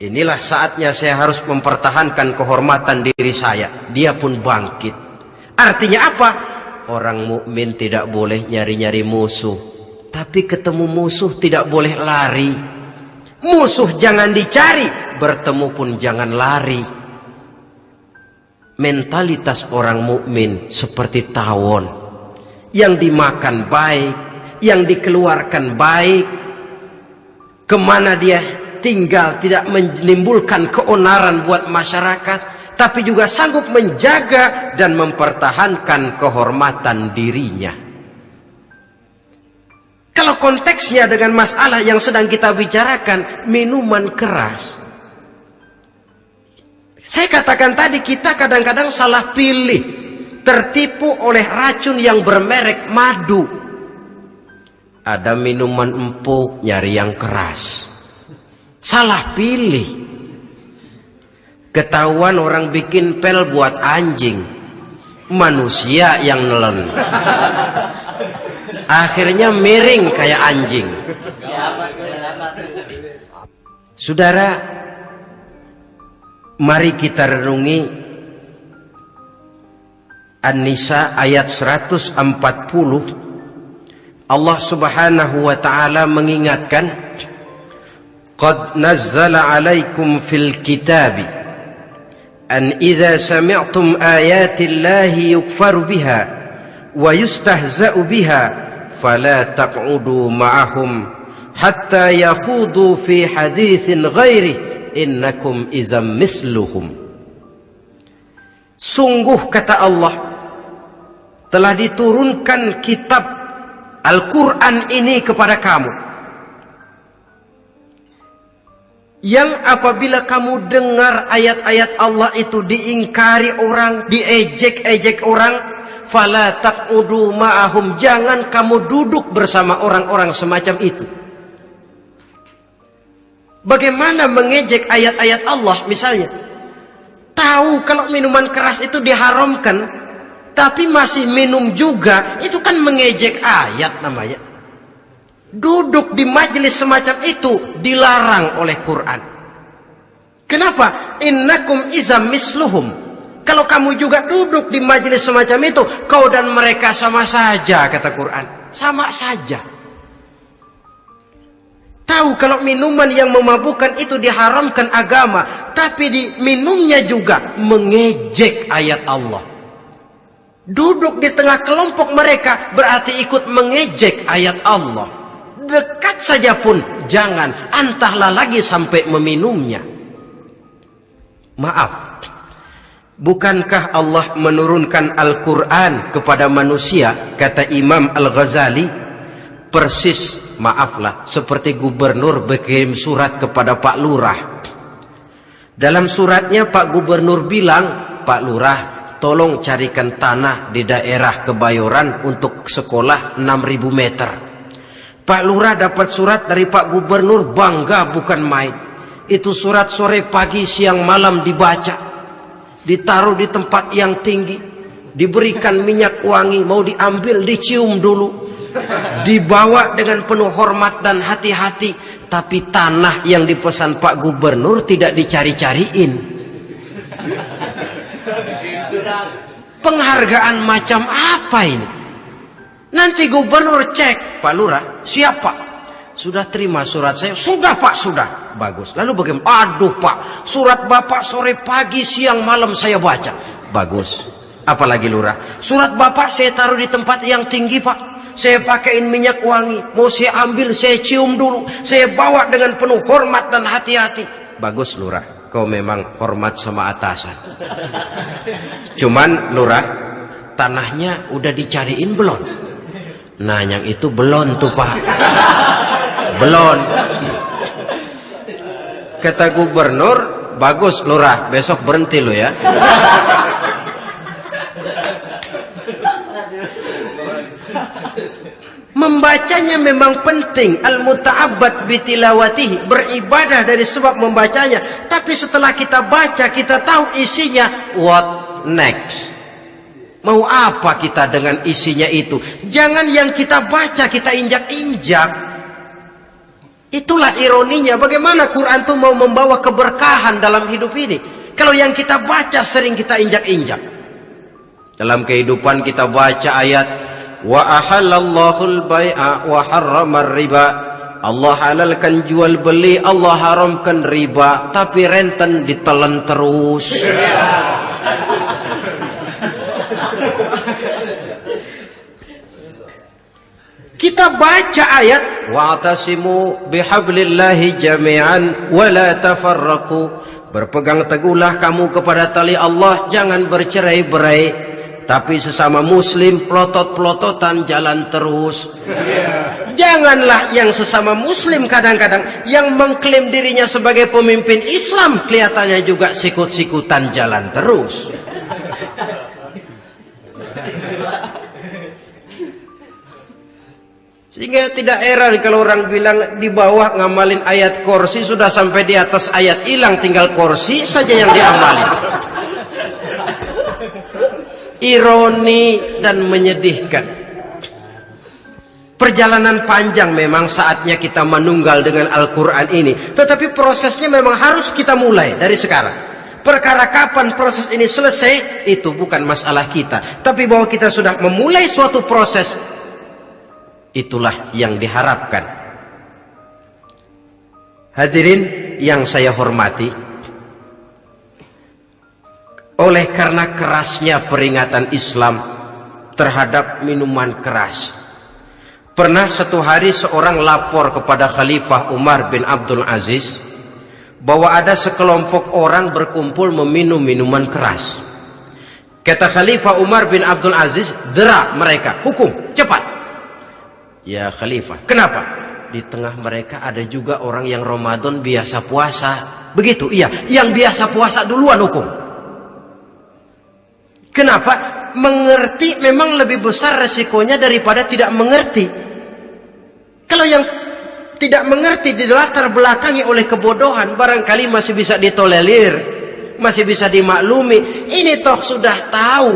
inilah saatnya saya harus mempertahankan kehormatan diri saya. Dia pun bangkit. Artinya apa? Orang mukmin tidak boleh nyari-nyari musuh, tapi ketemu musuh tidak boleh lari. Musuh jangan dicari, bertemu pun jangan lari mentalitas orang mukmin seperti tawon. Yang dimakan baik, yang dikeluarkan baik, ke mana dia tinggal tidak menimbulkan keonaran buat masyarakat, tapi juga sanggup menjaga dan mempertahankan kehormatan dirinya. Kalau konteksnya dengan masalah yang sedang kita bicarakan, minuman keras, saya katakan tadi kita kadang-kadang salah pilih. Tertipu oleh racun yang bermerek madu. Ada minuman empuk nyari yang keras. Salah pilih. Ketahuan orang bikin pel buat anjing. Manusia yang nelen. Akhirnya miring kayak anjing. Saudara, Mari kita renungi An-Nisa ayat 140 Allah Subhanahu wa taala mengingatkan Qad nazzala 'alaikum fil kitabi an idza sami'tum ayati Allahi yukfaru biha wa yustahza'u biha fala taq'udu ma'ahum hatta yakhudu fi haditsin ghairihi innakum izam misluhum. Sungguh kata Allah telah diturunkan kitab Al-Quran ini kepada kamu. Yang apabila kamu dengar ayat-ayat Allah itu diingkari orang, diejek-ejek orang, fala taqudu ma'ahum, jangan kamu duduk bersama orang-orang semacam itu. Bagaimana mengejek ayat-ayat Allah misalnya? Tahu kalau minuman keras itu diharamkan, tapi masih minum juga, itu kan mengejek ayat namanya. Duduk di majelis semacam itu dilarang oleh Quran. Kenapa? Innakum izam misluhum. Kalau kamu juga duduk di majelis semacam itu, kau dan mereka sama saja, kata Quran. Sama saja. Tahu kalau minuman yang memabukkan itu diharamkan agama, tapi di minumnya juga mengejek ayat Allah. Duduk di tengah kelompok mereka berarti ikut mengejek ayat Allah. Dekat saja pun jangan, antahlah lagi sampai meminumnya. Maaf, bukankah Allah menurunkan Al-Quran kepada manusia, kata Imam Al-Ghazali, persis maaflah seperti gubernur berkirim surat kepada Pak Lurah. Dalam suratnya Pak Gubernur bilang Pak Lurah tolong carikan tanah di daerah Kebayoran untuk sekolah 6000 meter. Pak Lurah dapat surat dari Pak Gubernur bangga bukan main. Itu surat sore pagi siang malam dibaca. Ditaruh di tempat yang tinggi. Diberikan minyak wangi mau diambil dicium dulu dibawa dengan penuh hormat dan hati-hati tapi tanah yang dipesan Pak Gubernur tidak dicari-cariin. Penghargaan macam apa ini? Nanti gubernur cek. Pak Lurah siapa sudah terima surat saya? Sudah Pak sudah. Bagus. Lalu bagaimana? Aduh Pak. Surat Bapak sore pagi siang malam saya baca. Bagus. Apalagi Lurah? Surat Bapak saya taruh di tempat yang tinggi Pak saya pakaiin minyak wangi, mau saya ambil, saya cium dulu, saya bawa dengan penuh hormat dan hati-hati. Bagus lurah, kau memang hormat sama atasan. Cuman lurah, tanahnya udah dicariin belum? Nah yang itu belum tuh pak, belum. Kata gubernur, bagus lurah, besok berhenti lo ya. Membacanya memang penting. Al-muta'abbad bitilawatihi. Beribadah dari sebab membacanya. Tapi setelah kita baca, kita tahu isinya. What next? Mau apa kita dengan isinya itu? Jangan yang kita baca, kita injak-injak. Itulah ironinya. Bagaimana Quran itu mau membawa keberkahan dalam hidup ini. Kalau yang kita baca sering kita injak-injak. Dalam kehidupan kita baca ayat wa ahallallahu al-bai'a wa harrama riba. Allah halalkan jual beli Allah haramkan riba tapi renten ditelan terus. Kita baca ayat wa'tasimu bihablillahi jami'an wa la tafarraqu. Berpegang teguhlah kamu kepada tali Allah jangan bercerai-berai tapi sesama muslim pelotot-pelototan jalan terus. Janganlah yang sesama muslim kadang-kadang yang mengklaim dirinya sebagai pemimpin Islam kelihatannya juga sikut-sikutan jalan terus. Sehingga tidak heran kalau orang bilang di bawah ngamalin ayat kursi sudah sampai di atas ayat hilang tinggal kursi saja yang diamalin ironi dan menyedihkan. Perjalanan panjang memang saatnya kita menunggal dengan Al-Quran ini. Tetapi prosesnya memang harus kita mulai dari sekarang. Perkara kapan proses ini selesai, itu bukan masalah kita. Tapi bahwa kita sudah memulai suatu proses, itulah yang diharapkan. Hadirin yang saya hormati, oleh karena kerasnya peringatan Islam terhadap minuman keras. Pernah satu hari seorang lapor kepada Khalifah Umar bin Abdul Aziz bahwa ada sekelompok orang berkumpul meminum minuman keras. Kata Khalifah Umar bin Abdul Aziz, dera mereka, hukum, cepat. Ya Khalifah, kenapa? Di tengah mereka ada juga orang yang Ramadan biasa puasa. Begitu, iya. Yang biasa puasa duluan hukum. Kenapa? Mengerti memang lebih besar resikonya daripada tidak mengerti. Kalau yang tidak mengerti di latar belakangi oleh kebodohan, barangkali masih bisa ditolerir, masih bisa dimaklumi. Ini toh sudah tahu,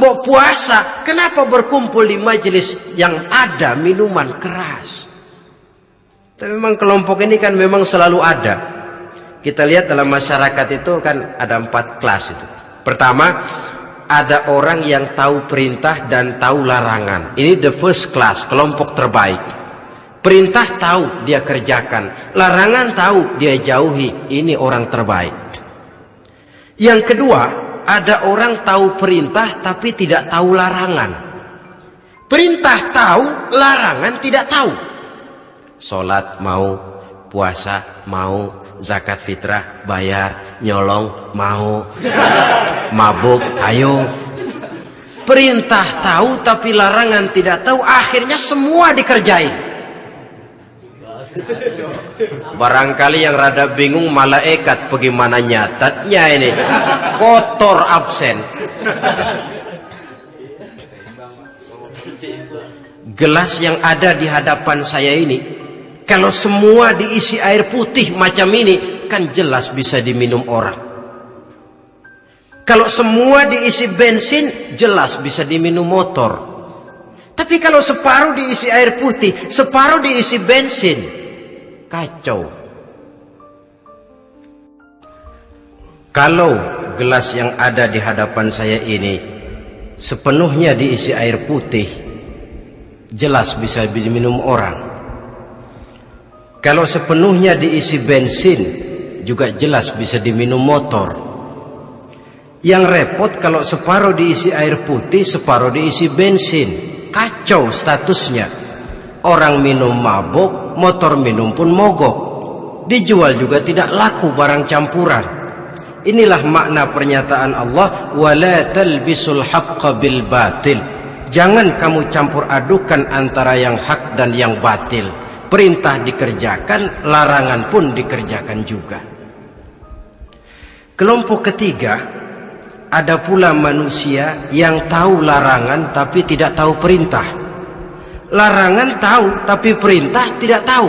mau puasa, kenapa berkumpul di majelis yang ada minuman keras? Tapi memang kelompok ini kan memang selalu ada. Kita lihat dalam masyarakat itu kan ada empat kelas itu. Pertama, ada orang yang tahu perintah dan tahu larangan. Ini the first class, kelompok terbaik. Perintah tahu dia kerjakan, larangan tahu dia jauhi. Ini orang terbaik. Yang kedua, ada orang tahu perintah tapi tidak tahu larangan. Perintah tahu, larangan tidak tahu. Salat mau, puasa mau, zakat fitrah bayar, nyolong mau, mabuk ayo. Perintah tahu tapi larangan tidak tahu, akhirnya semua dikerjain. Barangkali yang rada bingung malaikat bagaimana nyatatnya ini. Kotor absen. Gelas yang ada di hadapan saya ini kalau semua diisi air putih macam ini kan jelas bisa diminum orang. Kalau semua diisi bensin jelas bisa diminum motor. Tapi kalau separuh diisi air putih, separuh diisi bensin, kacau. Kalau gelas yang ada di hadapan saya ini sepenuhnya diisi air putih, jelas bisa diminum orang. Kalau sepenuhnya diisi bensin, juga jelas bisa diminum motor. Yang repot kalau separuh diisi air putih, separuh diisi bensin. Kacau statusnya. Orang minum mabuk, motor minum pun mogok. Dijual juga tidak laku barang campuran. Inilah makna pernyataan Allah, "Wala talbisul haqqo bil batil." Jangan kamu campur adukan antara yang hak dan yang batil. Perintah dikerjakan, larangan pun dikerjakan juga. Kelompok ketiga, ada pula manusia yang tahu larangan tapi tidak tahu perintah. Larangan tahu, tapi perintah tidak tahu.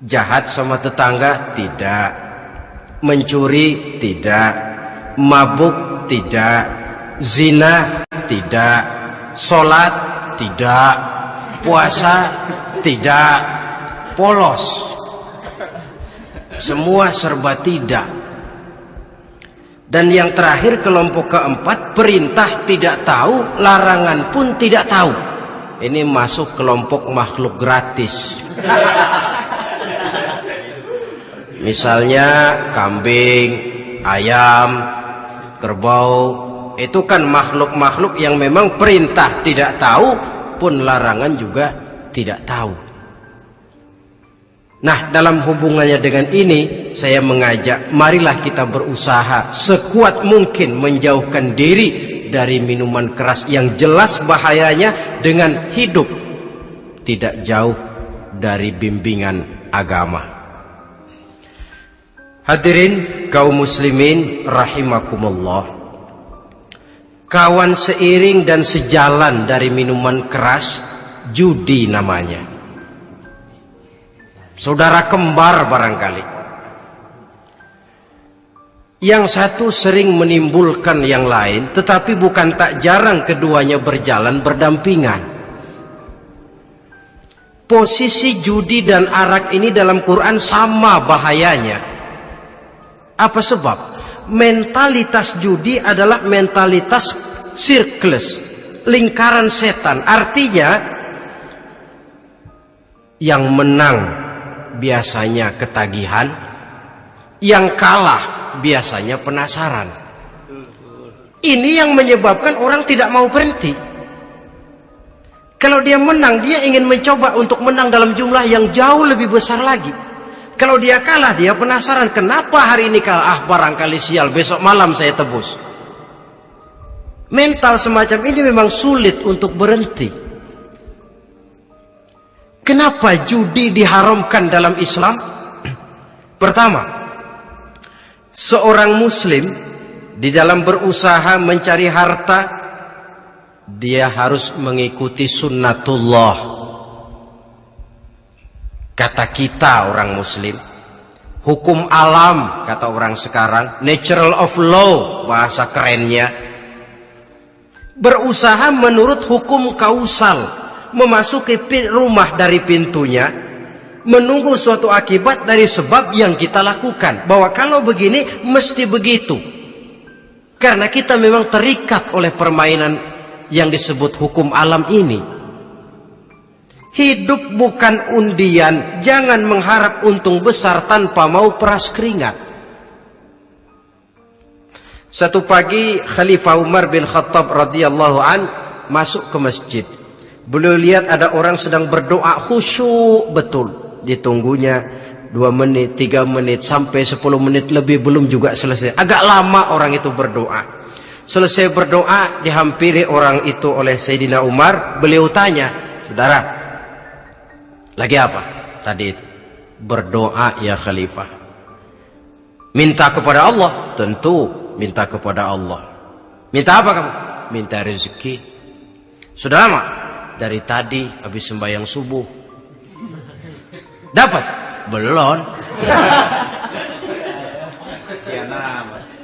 Jahat sama tetangga tidak. Mencuri tidak. Mabuk tidak. Zina tidak. Solat tidak. Puasa tidak. Polos. Semua serba tidak. Dan yang terakhir kelompok keempat perintah tidak tahu, larangan pun tidak tahu. Ini masuk kelompok makhluk gratis. Misalnya kambing, ayam, kerbau, itu kan makhluk-makhluk yang memang perintah tidak tahu pun larangan juga tidak tahu. Nah, dalam hubungannya dengan ini, saya mengajak, marilah kita berusaha sekuat mungkin menjauhkan diri dari minuman keras yang jelas bahayanya dengan hidup tidak jauh dari bimbingan agama. Hadirin kaum muslimin rahimakumullah. Kawan seiring dan sejalan dari minuman keras, judi namanya saudara kembar barangkali. Yang satu sering menimbulkan yang lain, tetapi bukan tak jarang keduanya berjalan berdampingan. Posisi judi dan arak ini dalam Quran sama bahayanya. Apa sebab? Mentalitas judi adalah mentalitas sirklus, lingkaran setan. Artinya, yang menang biasanya ketagihan, yang kalah biasanya penasaran. Ini yang menyebabkan orang tidak mau berhenti. Kalau dia menang, dia ingin mencoba untuk menang dalam jumlah yang jauh lebih besar lagi. Kalau dia kalah, dia penasaran kenapa hari ini kalah. Ah, barangkali sial, besok malam saya tebus. Mental semacam ini memang sulit untuk berhenti. Kenapa judi diharamkan dalam Islam? Pertama, seorang muslim di dalam berusaha mencari harta dia harus mengikuti sunnatullah. Kata kita orang muslim, hukum alam kata orang sekarang, natural of law bahasa kerennya. Berusaha menurut hukum kausal memasuki rumah dari pintunya menunggu suatu akibat dari sebab yang kita lakukan. Bahwa kalau begini mesti begitu. Karena kita memang terikat oleh permainan yang disebut hukum alam ini Hidup bukan undian, jangan mengharap untung besar tanpa mau peras keringat. Satu pagi Khalifah Umar bin Khattab radhiyallahu an masuk ke masjid. Beliau lihat ada orang sedang berdoa khusyuk betul. Ditunggunya dua menit, tiga menit, sampai sepuluh menit lebih belum juga selesai. Agak lama orang itu berdoa. Selesai berdoa dihampiri orang itu oleh Sayyidina Umar. Beliau tanya, saudara lagi apa? Tadi itu. Berdoa ya khalifah. Minta kepada Allah? Tentu minta kepada Allah. Minta apa kamu? Minta rezeki. Sudah lama? Dari tadi habis sembahyang subuh. Dapat? Belum.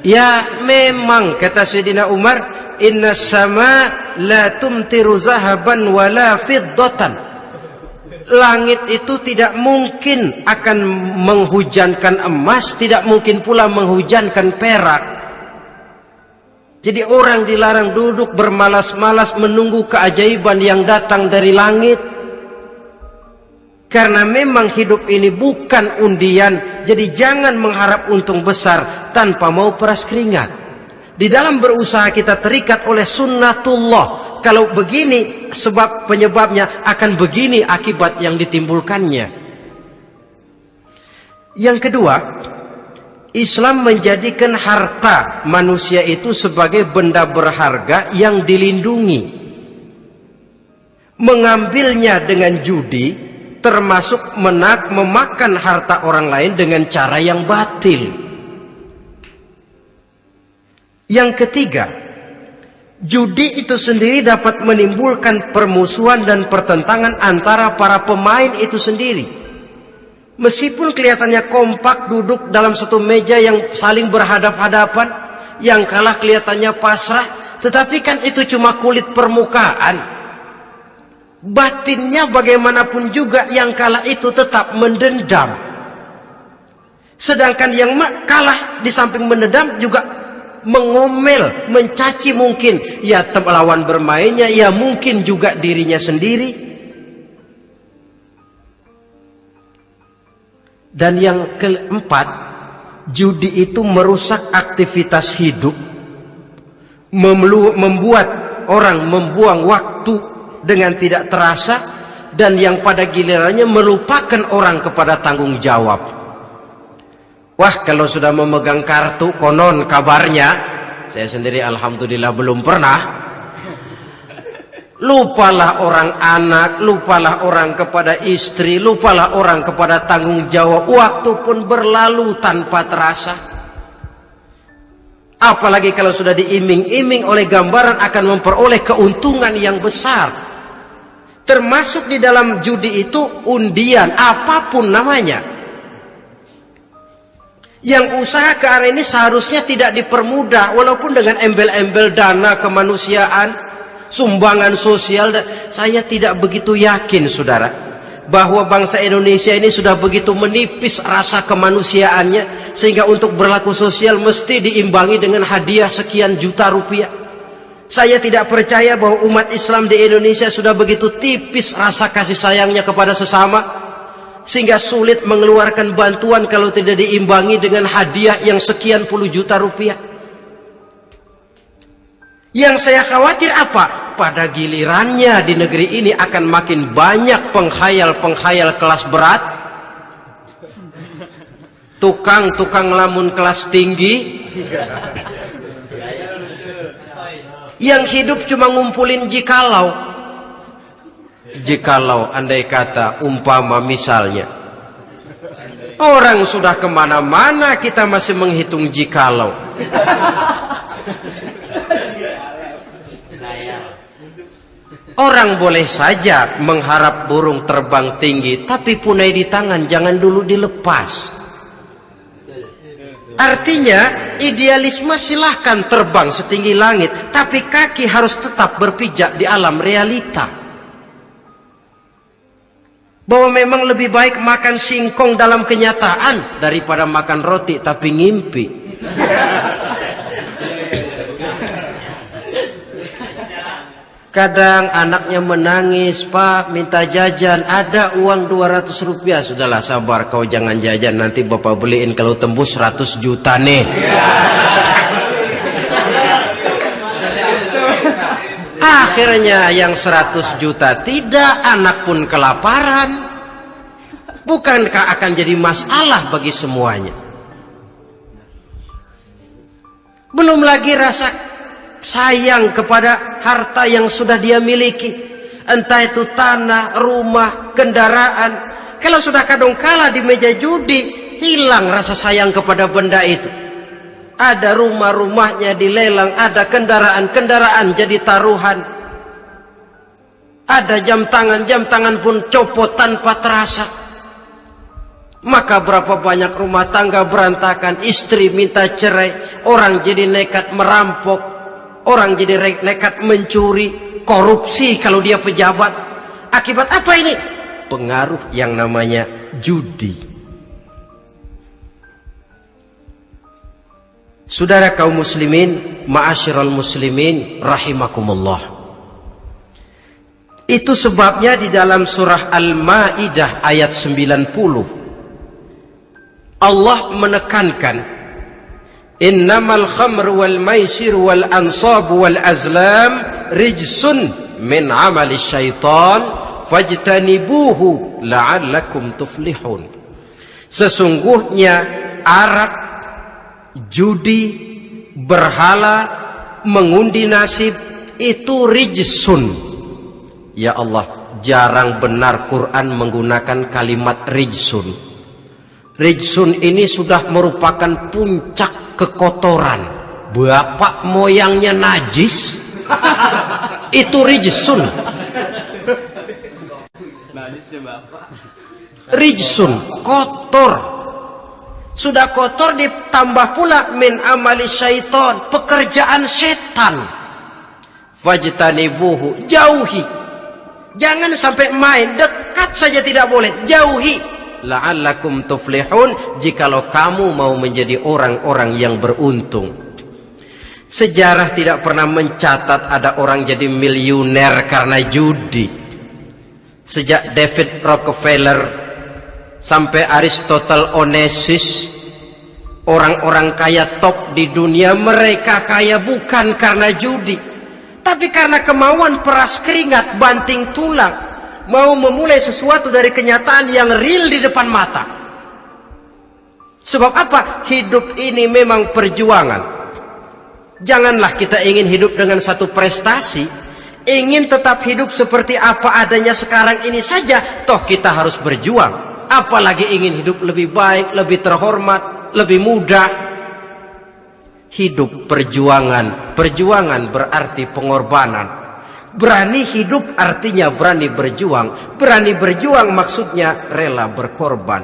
Ya memang kata Sayyidina Umar, inna sama la tumtiru zahaban wala fiddatan langit itu tidak mungkin akan menghujankan emas, tidak mungkin pula menghujankan perak. Jadi orang dilarang duduk bermalas-malas menunggu keajaiban yang datang dari langit. Karena memang hidup ini bukan undian, jadi jangan mengharap untung besar tanpa mau peras keringat. Di dalam berusaha kita terikat oleh sunnatullah, kalau begini sebab penyebabnya akan begini akibat yang ditimbulkannya. Yang kedua, Islam menjadikan harta manusia itu sebagai benda berharga yang dilindungi. Mengambilnya dengan judi termasuk menak memakan harta orang lain dengan cara yang batil. Yang ketiga, Judi itu sendiri dapat menimbulkan permusuhan dan pertentangan antara para pemain itu sendiri. Meskipun kelihatannya kompak duduk dalam satu meja yang saling berhadap-hadapan, yang kalah kelihatannya pasrah, tetapi kan itu cuma kulit permukaan. Batinnya bagaimanapun juga yang kalah itu tetap mendendam. Sedangkan yang kalah di samping mendendam juga mengomel, mencaci mungkin ya lawan bermainnya, ya mungkin juga dirinya sendiri. Dan yang keempat, judi itu merusak aktivitas hidup, membuat orang membuang waktu dengan tidak terasa, dan yang pada gilirannya melupakan orang kepada tanggung jawab. Wah kalau sudah memegang kartu konon kabarnya Saya sendiri Alhamdulillah belum pernah. Lupalah orang anak Lupalah orang kepada istri Lupalah orang kepada tanggung jawab. Waktu pun berlalu tanpa terasa. Apalagi kalau sudah diiming-iming oleh gambaran Akan memperoleh keuntungan yang besar. Termasuk di dalam judi itu undian Apa pun namanya yang usaha ke arah ini seharusnya tidak dipermudah walaupun dengan embel-embel dana kemanusiaan, sumbangan sosial. Saya tidak begitu yakin saudara bahwa bangsa Indonesia ini sudah begitu menipis rasa kemanusiaannya sehingga untuk berlaku sosial mesti diimbangi dengan hadiah sekian juta rupiah. Saya tidak percaya bahwa umat Islam di Indonesia sudah begitu tipis rasa kasih sayangnya kepada sesama sehingga sulit mengeluarkan bantuan kalau tidak diimbangi dengan hadiah yang sekian puluh juta rupiah. Yang saya khawatir apa? Pada gilirannya di negeri ini akan makin banyak penghayal-penghayal kelas berat. Tukang-tukang lamun kelas tinggi. Yang hidup cuma ngumpulin jikalau jikalau andai kata umpama misalnya orang sudah ke mana-mana kita masih menghitung jikalau. Orang boleh saja mengharap burung terbang tinggi tapi punai di tangan jangan dulu dilepas. Artinya idealisme silahkan terbang setinggi langit Tapi kaki harus tetap berpijak di alam realita bahwa memang lebih baik makan singkong dalam kenyataan daripada makan roti tapi ngimpi. Kadang anaknya menangis, Pak minta jajan, ada uang 200 rupiah. Sudahlah sabar, kau jangan jajan, nanti bapak beliin kalau tembus 100 juta nih. Akhirnya yang 100 juta tidak, anak pun kelaparan. Bukankah akan jadi masalah bagi semuanya? Belum lagi rasa sayang kepada harta yang sudah dia miliki entah itu tanah, rumah, kendaraan kalau sudah kadung kala di meja judi hilang rasa sayang kepada benda itu ada rumah-rumahnya dilelang ada kendaraan-kendaraan jadi taruhan ada jam tangan, jam tangan pun copot tanpa terasa maka berapa banyak rumah tangga berantakan istri minta cerai orang jadi nekat merampok Orang jadi nekat mencuri, korupsi kalau dia pejabat. Akibat apa ini? Pengaruh yang namanya judi. Saudara kaum muslimin, ma'asyiral muslimin rahimakumullah. Itu sebabnya di dalam surah Al-Maidah ayat 90 Allah menekankan innamal khamr wal maisir wal ansab wal azlam rijsun min amali syaitan fajtanibuhu la'allakum tuflihun sesungguhnya arak judi berhala mengundi nasib itu rijsun. Ya Allah jarang benar Quran menggunakan kalimat rijsun. Rijsun ini sudah merupakan puncak kekotoran. Bapak moyangnya najis. Itu rijsun. Rijsun kotor sudah kotor ditambah pula min amali syaiton pekerjaan setan. Fajtanibuhu jauhi. Jangan sampai main dekat saja tidak boleh jauhi. La'allakum tuflihun jikalau kamu mau menjadi orang-orang yang beruntung. Sejarah tidak pernah mencatat ada orang jadi miliuner karena judi. Sejak David Rockefeller sampai Aristotle Onassis orang-orang kaya top di dunia mereka kaya bukan karena judi tapi karena kemauan peras keringat banting tulang mau memulai sesuatu dari kenyataan yang real di depan mata. Sebab apa? Hidup ini memang perjuangan. Janganlah kita ingin hidup dengan satu prestasi, ingin tetap hidup seperti apa adanya sekarang ini saja, toh kita harus berjuang. Apalagi ingin hidup lebih baik, lebih terhormat, lebih mudah. Hidup perjuangan, perjuangan berarti pengorbanan. Berani hidup artinya berani berjuang. Berani berjuang maksudnya rela berkorban.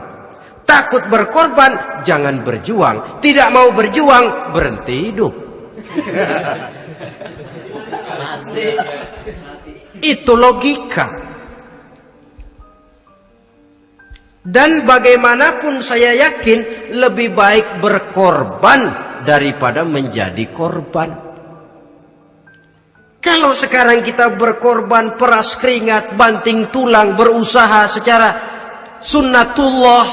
Takut berkorban, jangan berjuang. Tidak mau berjuang, berhenti hidup. Itu logika. Dan bagaimanapun saya yakin lebih baik berkorban daripada menjadi korban. Kalau sekarang kita berkorban peras keringat, banting tulang, berusaha secara sunnatullah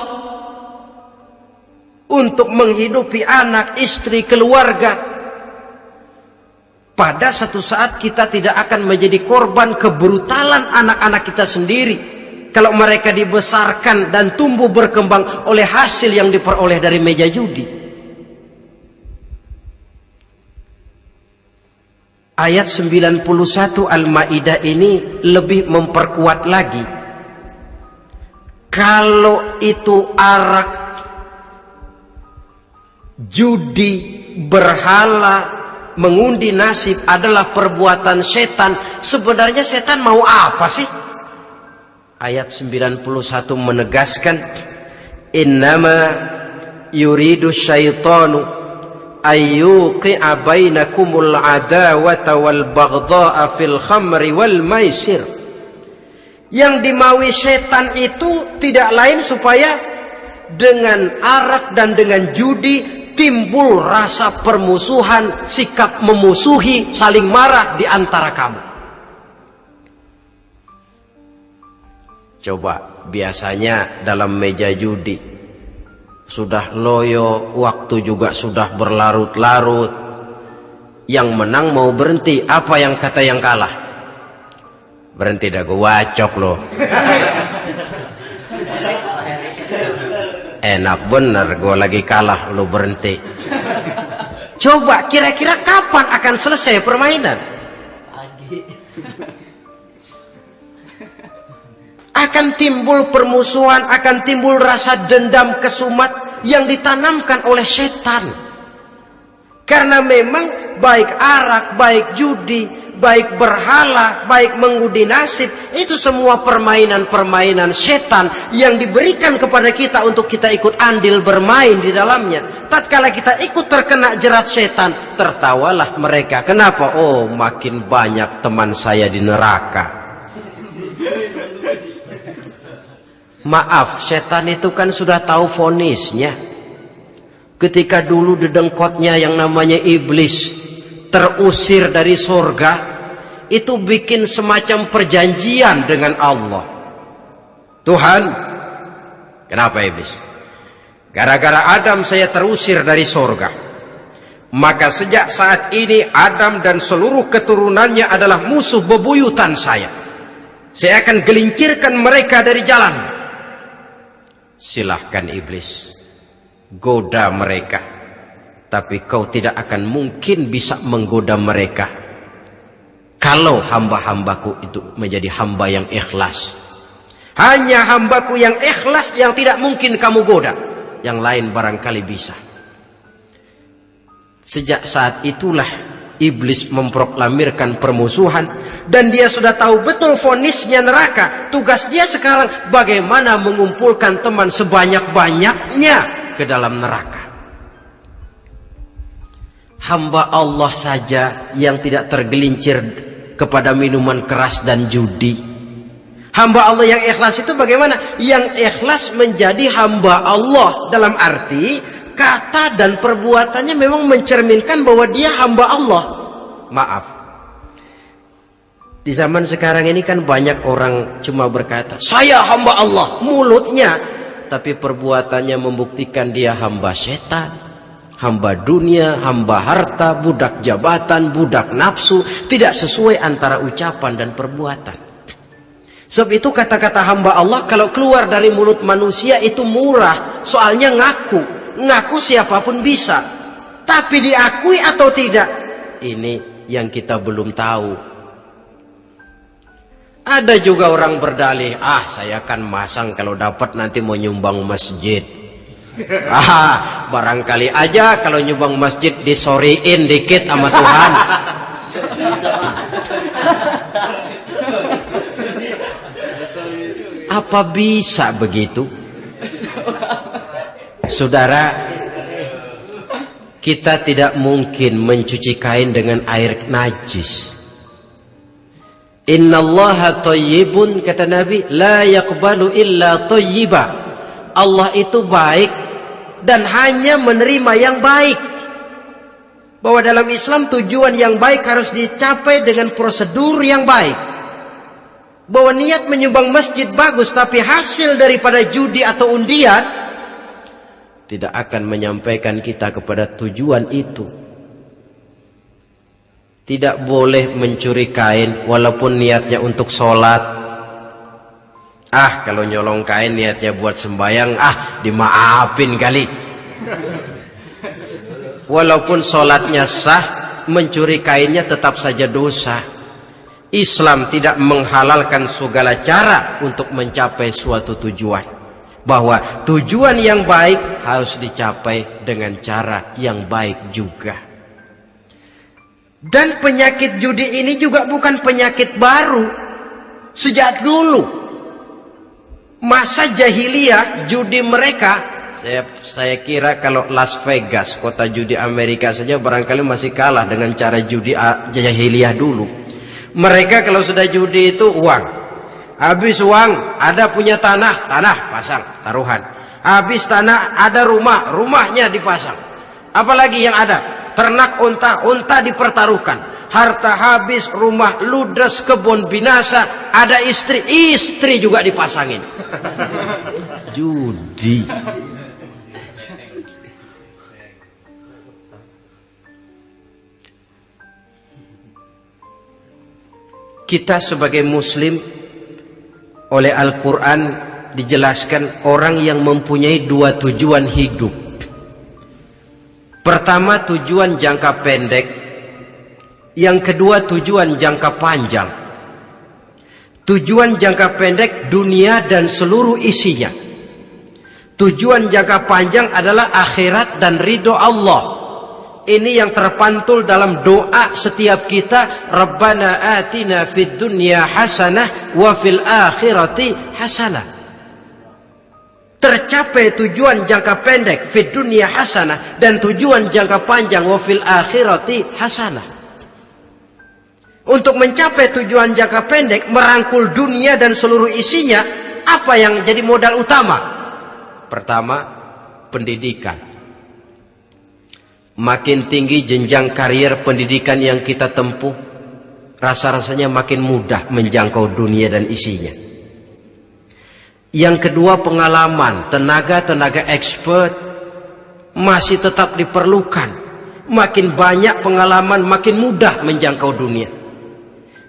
untuk menghidupi anak, istri, keluarga. Pada satu saat kita tidak akan menjadi korban kebrutalan anak-anak kita sendiri. Kalau mereka dibesarkan dan tumbuh berkembang oleh hasil yang diperoleh dari meja judi. Ayat 91 Al-Maidah ini lebih memperkuat lagi. Kalau itu arak, judi, berhala, mengundi nasib adalah perbuatan setan, sebenarnya setan mau apa sih? Ayat 91 menegaskan, Innama yuridu syaitanu ayyuqi'a bainakumul adawata wal baghdha'a fil khamri wal maisir yang dimaui setan itu tidak lain supaya dengan arak dan dengan judi timbul rasa permusuhan, sikap memusuhi, saling marah di antara kamu. Coba biasanya dalam meja judi sudah loyo, waktu juga sudah berlarut-larut. Yang menang mau berhenti, apa yang kata yang kalah? Berhenti dah gue wacok loh. Enak bener gue lagi kalah lo berhenti. Coba kira-kira kapan akan selesai permainan? Akan timbul permusuhan, akan timbul rasa dendam kesumat yang ditanamkan oleh setan. Karena memang baik arak, baik judi, baik berhala, baik mengudi nasib, itu semua permainan-permainan setan yang diberikan kepada kita untuk kita ikut andil bermain di dalamnya. Tatkala kita ikut terkena jerat setan, tertawalah mereka. Kenapa? Oh, makin banyak teman saya di neraka. Maaf, setan itu kan sudah tahu fonisnya. Ketika dulu dedengkotnya yang namanya iblis terusir dari surga, itu bikin semacam perjanjian dengan Allah. Tuhan, kenapa iblis? Gara-gara Adam saya terusir dari surga. Maka sejak saat ini Adam dan seluruh keturunannya adalah musuh bebuyutan saya. Saya akan gelincirkan mereka dari jalan. Silahkan iblis. Goda mereka. Tapi kau tidak akan mungkin bisa menggoda mereka. Kalau hamba-hambaku itu menjadi hamba yang ikhlas. Hanya hambaku yang ikhlas yang tidak mungkin kamu goda. Yang lain barangkali bisa. Sejak saat itulah iblis memproklamirkan permusuhan dan dia sudah tahu betul fonisnya neraka tugas dia sekarang bagaimana mengumpulkan teman sebanyak-banyaknya ke dalam neraka. Hamba Allah saja yang tidak tergelincir kepada minuman keras dan judi. Hamba Allah yang ikhlas itu bagaimana? Yang ikhlas menjadi hamba Allah dalam arti kata dan perbuatannya memang mencerminkan bahwa dia hamba Allah. Maaf. Di zaman sekarang ini kan banyak orang cuma berkata, saya hamba Allah, mulutnya. Tapi perbuatannya membuktikan dia hamba setan, hamba dunia, hamba harta, budak jabatan, budak nafsu. Tidak sesuai antara ucapan dan perbuatan. Sebab itu kata-kata hamba Allah kalau keluar dari mulut manusia itu murah. Soalnya ngaku ngaku siapa pun bisa tapi diakui atau tidak ini yang kita belum tahu. Ada juga orang berdalih ah saya akan masang kalau dapat nanti mau nyumbang masjid. Ah barangkali aja kalau nyumbang masjid disoriin dikit sama Tuhan. Apa bisa begitu? Saudara, kita tidak mungkin mencuci kain dengan air najis. Inna Allah tayyibun kata Nabi, la yakbalu illa tayyiba. Allah itu baik dan hanya menerima yang baik. Bahwa dalam Islam tujuan yang baik harus dicapai dengan prosedur yang baik. Bahwa niat menyumbang masjid bagus tapi hasil daripada judi atau undian tidak akan menyampaikan kita kepada tujuan itu. Tidak boleh mencuri kain walaupun niatnya untuk sholat. Ah, kalau nyolong kain niatnya buat sembayang, ah dimaafin kali. Walaupun sholatnya sah, mencuri kainnya tetap saja dosa. Islam tidak menghalalkan segala cara untuk mencapai suatu tujuan bahwa tujuan yang baik harus dicapai dengan cara yang baik juga. Dan penyakit judi ini juga bukan penyakit baru. Sejak dulu masa jahiliyah judi mereka saya saya kira kalau Las Vegas kota judi Amerika saja barangkali masih kalah dengan cara judi jahiliyah dulu. Mereka kalau sudah judi itu uang Habis uang, ada punya tanah, tanah pasang, taruhan. Habis tanah, ada rumah, rumahnya dipasang. Apalagi yang ada? Ternak unta, unta dipertaruhkan. Harta habis, rumah ludes, kebun binasa, ada istri, istri juga dipasangin. Judi. Kita sebagai muslim oleh Al-Quran dijelaskan orang yang mempunyai dua tujuan hidup. Pertama tujuan jangka pendek, yang kedua tujuan jangka panjang. Tujuan jangka pendek dunia dan seluruh isinya. Tujuan jangka panjang adalah akhirat dan ridho Allah. Ini yang terpantul dalam doa setiap kita. Rabbana atina fid dunya hasanah wa fil akhirati hasanah. Tercapai tujuan jangka pendek fid dunya hasanah dan tujuan jangka panjang wa fil akhirati hasanah. Untuk mencapai tujuan jangka pendek merangkul dunia dan seluruh isinya, apa yang jadi modal utama? Pertama, pendidikan. Makin tinggi jenjang karier pendidikan yang kita tempuh, rasa-rasanya makin mudah menjangkau dunia dan isinya. Yang kedua pengalaman, tenaga-tenaga expert masih tetap diperlukan. Makin banyak pengalaman, makin mudah menjangkau dunia.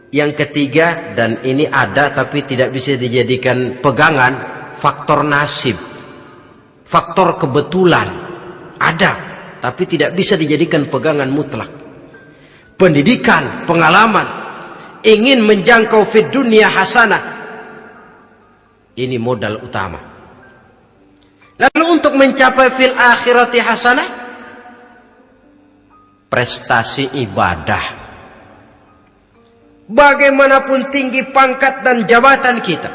Yang ketiga, dan ini ada tapi tidak bisa dijadikan pegangan, faktor nasib. Faktor kebetulan. Ada tapi tidak bisa dijadikan pegangan mutlak. Pendidikan, pengalaman, ingin menjangkau fit dunia hasanah. Ini modal utama. Lalu untuk mencapai fil akhirati hasanah, prestasi ibadah. Bagaimanapun tinggi pangkat dan jabatan kita,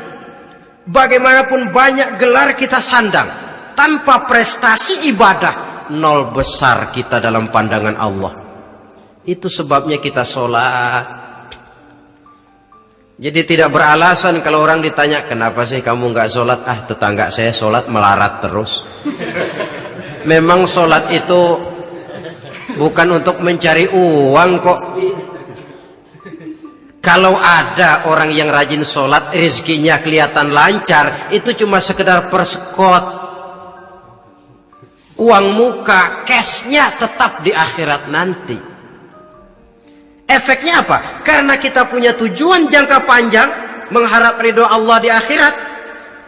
bagaimanapun banyak gelar kita sandang, tanpa prestasi ibadah, nol besar kita dalam pandangan Allah. Itu sebabnya kita sholat. Jadi tidak beralasan kalau orang ditanya, kenapa sih kamu nggak sholat? Ah tetangga saya sholat melarat terus. Memang sholat itu bukan untuk mencari uang kok. Kalau ada orang yang rajin sholat, rezekinya kelihatan lancar, itu cuma sekedar persekot uang muka, cashnya tetap di akhirat nanti. Efeknya apa? Karena kita punya tujuan jangka panjang, mengharap ridho Allah di akhirat,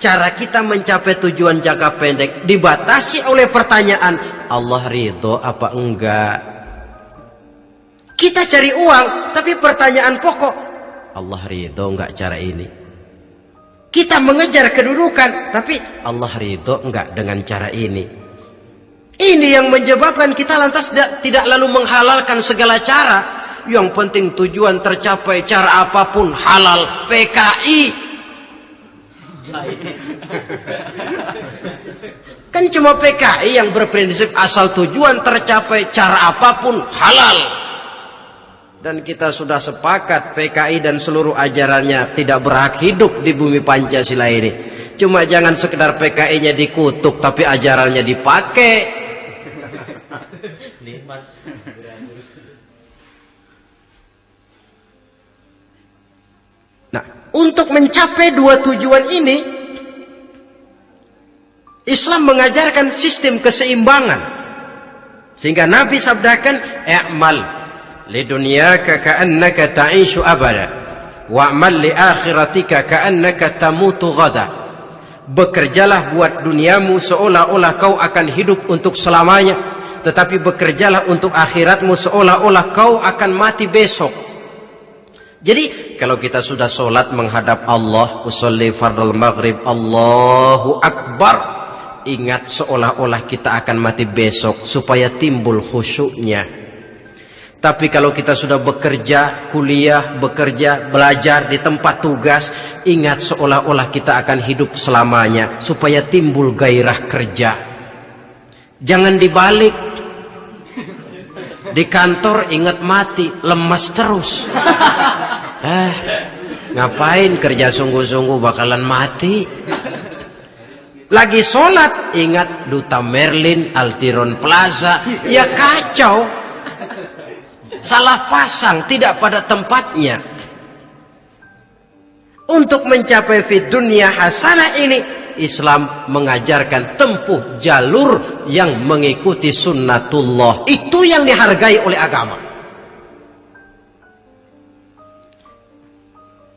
cara kita mencapai tujuan jangka pendek dibatasi oleh pertanyaan, Allah ridho apa enggak? Kita cari uang, tapi pertanyaan pokok, Allah ridho enggak cara ini? Kita mengejar kedudukan, tapi Allah ridho enggak dengan cara ini? Ini yang menyebabkan kita lantas tidak, tidak lalu menghalalkan segala cara. Yang penting tujuan tercapai cara apa pun halal PKI. Kan cuma PKI yang berprinsip asal tujuan tercapai cara apa pun halal. Dan kita sudah sepakat PKI dan seluruh ajarannya tidak berhak hidup di bumi Pancasila ini. Cuma jangan sekedar PKI-nya dikutuk tapi ajarannya dipakai. Nah, untuk mencapai dua tujuan ini, Islam mengajarkan sistem keseimbangan. Sehingga Nabi sabdakan, "I'mal li dunyaka ka'annaka ta'ishu abada, wa'mal li akhiratika ka'annaka tamutu ghada." Bekerjalah buat duniamu seolah-olah kau akan hidup untuk selamanya, tetapi bekerjalah untuk akhiratmu seolah-olah kau akan mati besok. Jadi kalau kita sudah sholat menghadap Allah, usolli fardul maghrib, Allahu Akbar. Ingat seolah-olah kita akan mati besok supaya timbul khusyuknya. Tapi kalau kita sudah bekerja, kuliah, bekerja, belajar di tempat tugas, ingat seolah-olah kita akan hidup selamanya supaya timbul gairah kerja. Jangan dibalik. Di kantor ingat mati, lemas terus. Eh, ngapain kerja sungguh-sungguh bakalan mati? Lagi sholat, ingat Duta Merlin, Altiron Plaza, ya kacau. Salah pasang, tidak pada tempatnya. Untuk mencapai fit dunia hasanah ini, Islam mengajarkan tempuh jalur yang mengikuti sunnatullah. Itu yang dihargai oleh agama.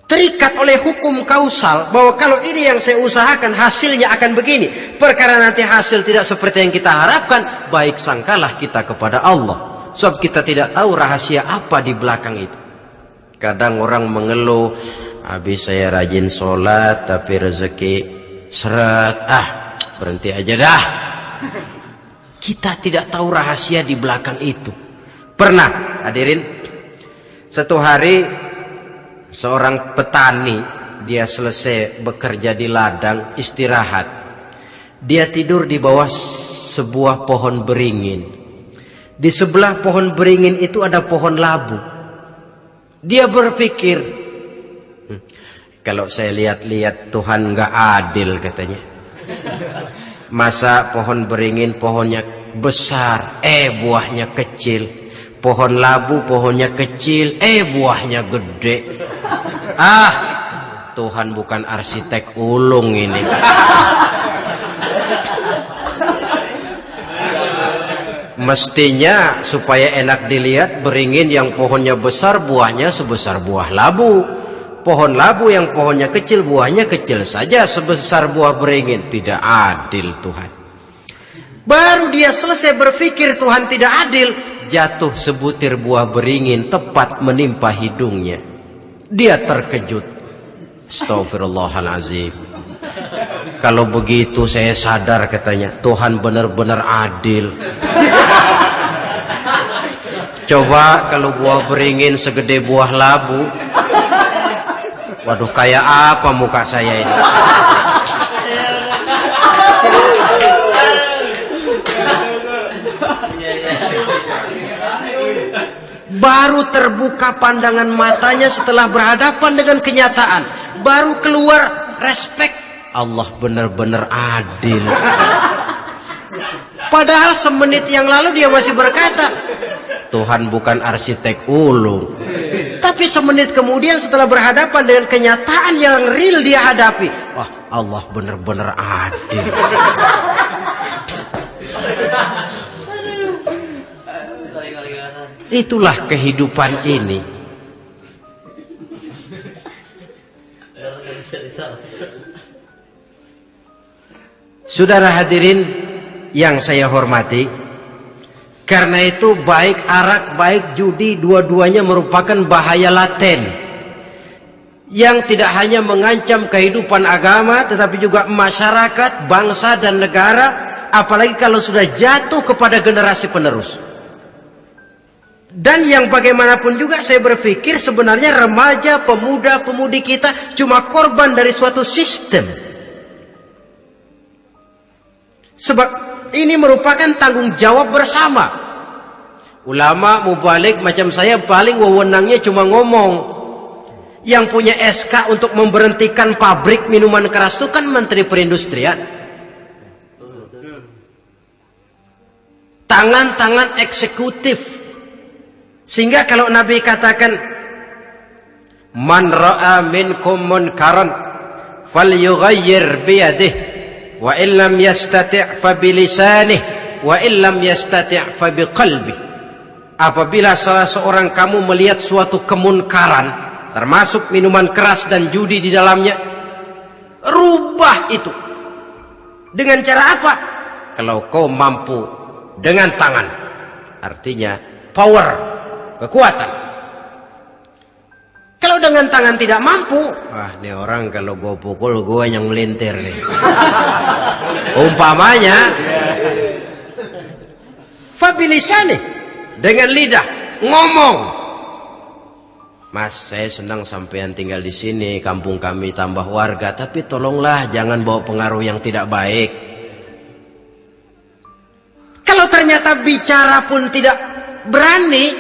Terikat oleh hukum kausal bahwa kalau ini yang saya usahakan hasilnya akan begini. Perkara nanti hasil tidak seperti yang kita harapkan, baik sangkalah kita kepada Allah. Sebab kita tidak tahu rahasia apa di belakang itu. Kadang orang mengeluh, habis saya rajin sholat tapi rezeki seret ah berhenti aja dah. Kita tidak tahu rahasia di belakang itu. Pernah hadirin satu hari seorang petani dia selesai bekerja di ladang istirahat. Dia tidur di bawah sebuah pohon beringin. Di sebelah pohon beringin itu ada pohon labu. Dia berpikir kalau saya lihat-lihat Tuhan nggak adil katanya. Masa pohon beringin pohonnya besar, eh buahnya kecil. Pohon labu pohonnya kecil, eh buahnya gede. Ah, Tuhan bukan arsitek ulung ini. Mestinya supaya enak dilihat beringin yang pohonnya besar buahnya sebesar buah labu pohon labu yang pohonnya kecil buahnya kecil saja sebesar buah beringin. Tidak adil Tuhan. Baru dia selesai berpikir Tuhan tidak adil jatuh sebutir buah beringin tepat menimpa hidungnya. Dia terkejut. Astagfirullahalazim kalau begitu saya sadar katanya Tuhan benar-benar adil. Coba kalau buah beringin segede buah labu Waduh, kayak apa muka saya ini? Baru terbuka pandangan matanya setelah berhadapan dengan kenyataan. Baru keluar respect. Allah benar-benar adil. Padahal semenit yang lalu dia masih berkata, Tuhan bukan arsitek ulung. Tapi semenit kemudian setelah berhadapan dengan kenyataan yang real dia hadapi. Wah Allah benar-benar adil. Itulah kehidupan ini. Saudara hadirin yang saya hormati, karena itu baik arak, baik judi, dua-duanya merupakan bahaya laten. Yang tidak hanya mengancam kehidupan agama, tetapi juga masyarakat, bangsa, dan negara. Apalagi kalau sudah jatuh kepada generasi penerus. Dan yang bagaimanapun juga saya berpikir sebenarnya remaja, pemuda, pemudi kita cuma korban dari suatu sistem. Sebab ini merupakan tanggung jawab bersama. Ulama mubalik macam saya paling wewenangnya cuma ngomong. Yang punya SK untuk memberhentikan pabrik minuman keras itu kan Menteri Perindustrian. Tangan-tangan eksekutif. Sehingga kalau Nabi katakan Man ra'a minkum munkaran falyughayyir biyadihi wa illam yastati' fa bilisanih wa illam yastati' fa biqalbi. Apabila salah seorang kamu melihat suatu kemunkaran termasuk minuman keras dan judi di dalamnya rubah itu. Dengan cara apa? Kalau kau mampu dengan tangan. Artinya power kekuatan kalau dengan tangan tidak mampu, wah ini orang kalau gue pukul gue yang melintir nih. Umpamanya, nih dengan lidah. Ngomong. Mas, saya senang sampean tinggal di sini, kampung kami tambah warga, tapi tolonglah jangan bawa pengaruh yang tidak baik. Kalau ternyata bicara pun tidak berani,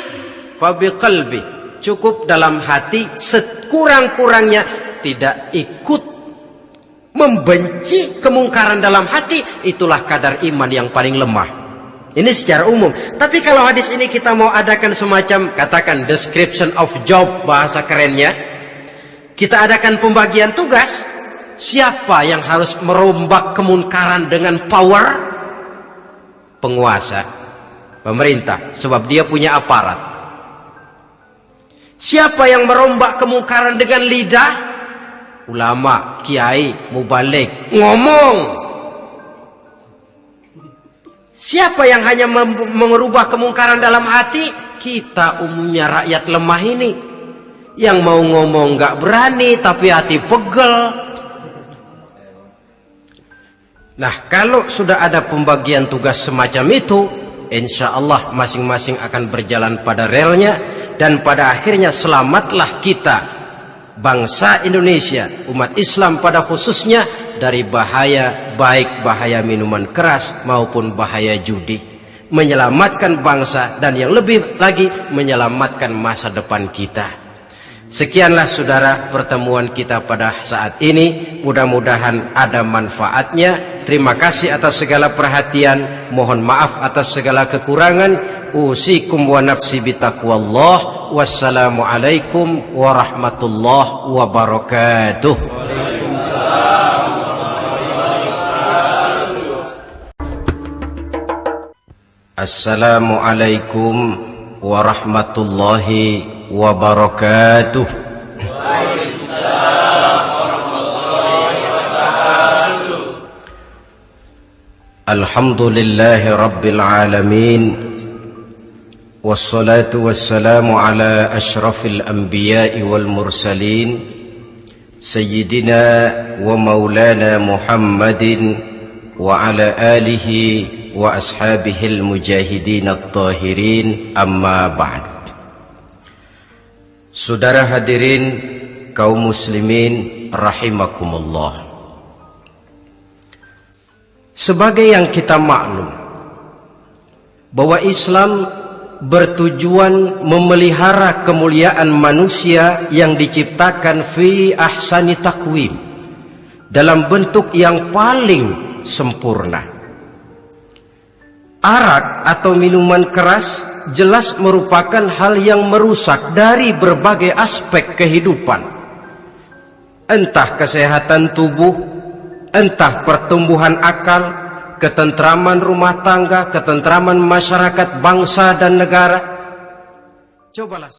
fabi qalbi cukup dalam hati sekurang-kurangnya tidak ikut membenci kemungkaran dalam hati itulah kadar iman yang paling lemah. Ini secara umum. Tapi kalau hadis ini kita mau adakan semacam katakan description of job bahasa kerennya kita adakan pembagian tugas siapa yang harus merombak kemungkaran dengan power? Penguasa pemerintah sebab dia punya aparat siapa yang merombak kemungkaran dengan lidah ulama kiai mubalik ngomong Siapa yang hanya mengubah kemungkaran dalam hati? Kita umumnya rakyat lemah ini. Yang mau ngomong gak berani tapi hati pegel. Nah kalau sudah ada pembagian tugas semacam itu, insya Allah masing-masing akan berjalan pada relnya dan pada akhirnya selamatlah kita bangsa Indonesia, umat Islam pada khususnya dari bahaya baik bahaya minuman keras maupun bahaya judi. Menyelamatkan bangsa dan yang lebih lagi menyelamatkan masa depan kita. Sekianlah saudara pertemuan kita pada saat ini. Mudah-mudahan ada manfaatnya. Terima kasih atas segala perhatian. Mohon maaf atas segala kekurangan. Usikum wa nafsi bitaqwallah. Wassalamualaikum warahmatullahi wabarakatuh. Assalamualaikum warahmatullahi wabarakatuh. وبركاته. الحمد لله رب العالمين والصلاة والسلام على أشرف الأنبياء والمرسلين سيدنا ومولانا محمد وعلى آله وأصحابه المجاهدين الطاهرين أما بعد. Saudara hadirin kaum muslimin rahimakumullah. Sebagai yang kita maklum bahwa Islam bertujuan memelihara kemuliaan manusia yang diciptakan fi ahsani takwim dalam bentuk yang paling sempurna. Arak atau minuman keras jelas merupakan hal yang merusak dari berbagai aspek kehidupan. Entah kesehatan tubuh, entah pertumbuhan akal, ketentraman rumah tangga, ketentraman masyarakat bangsa dan negara. Cobalah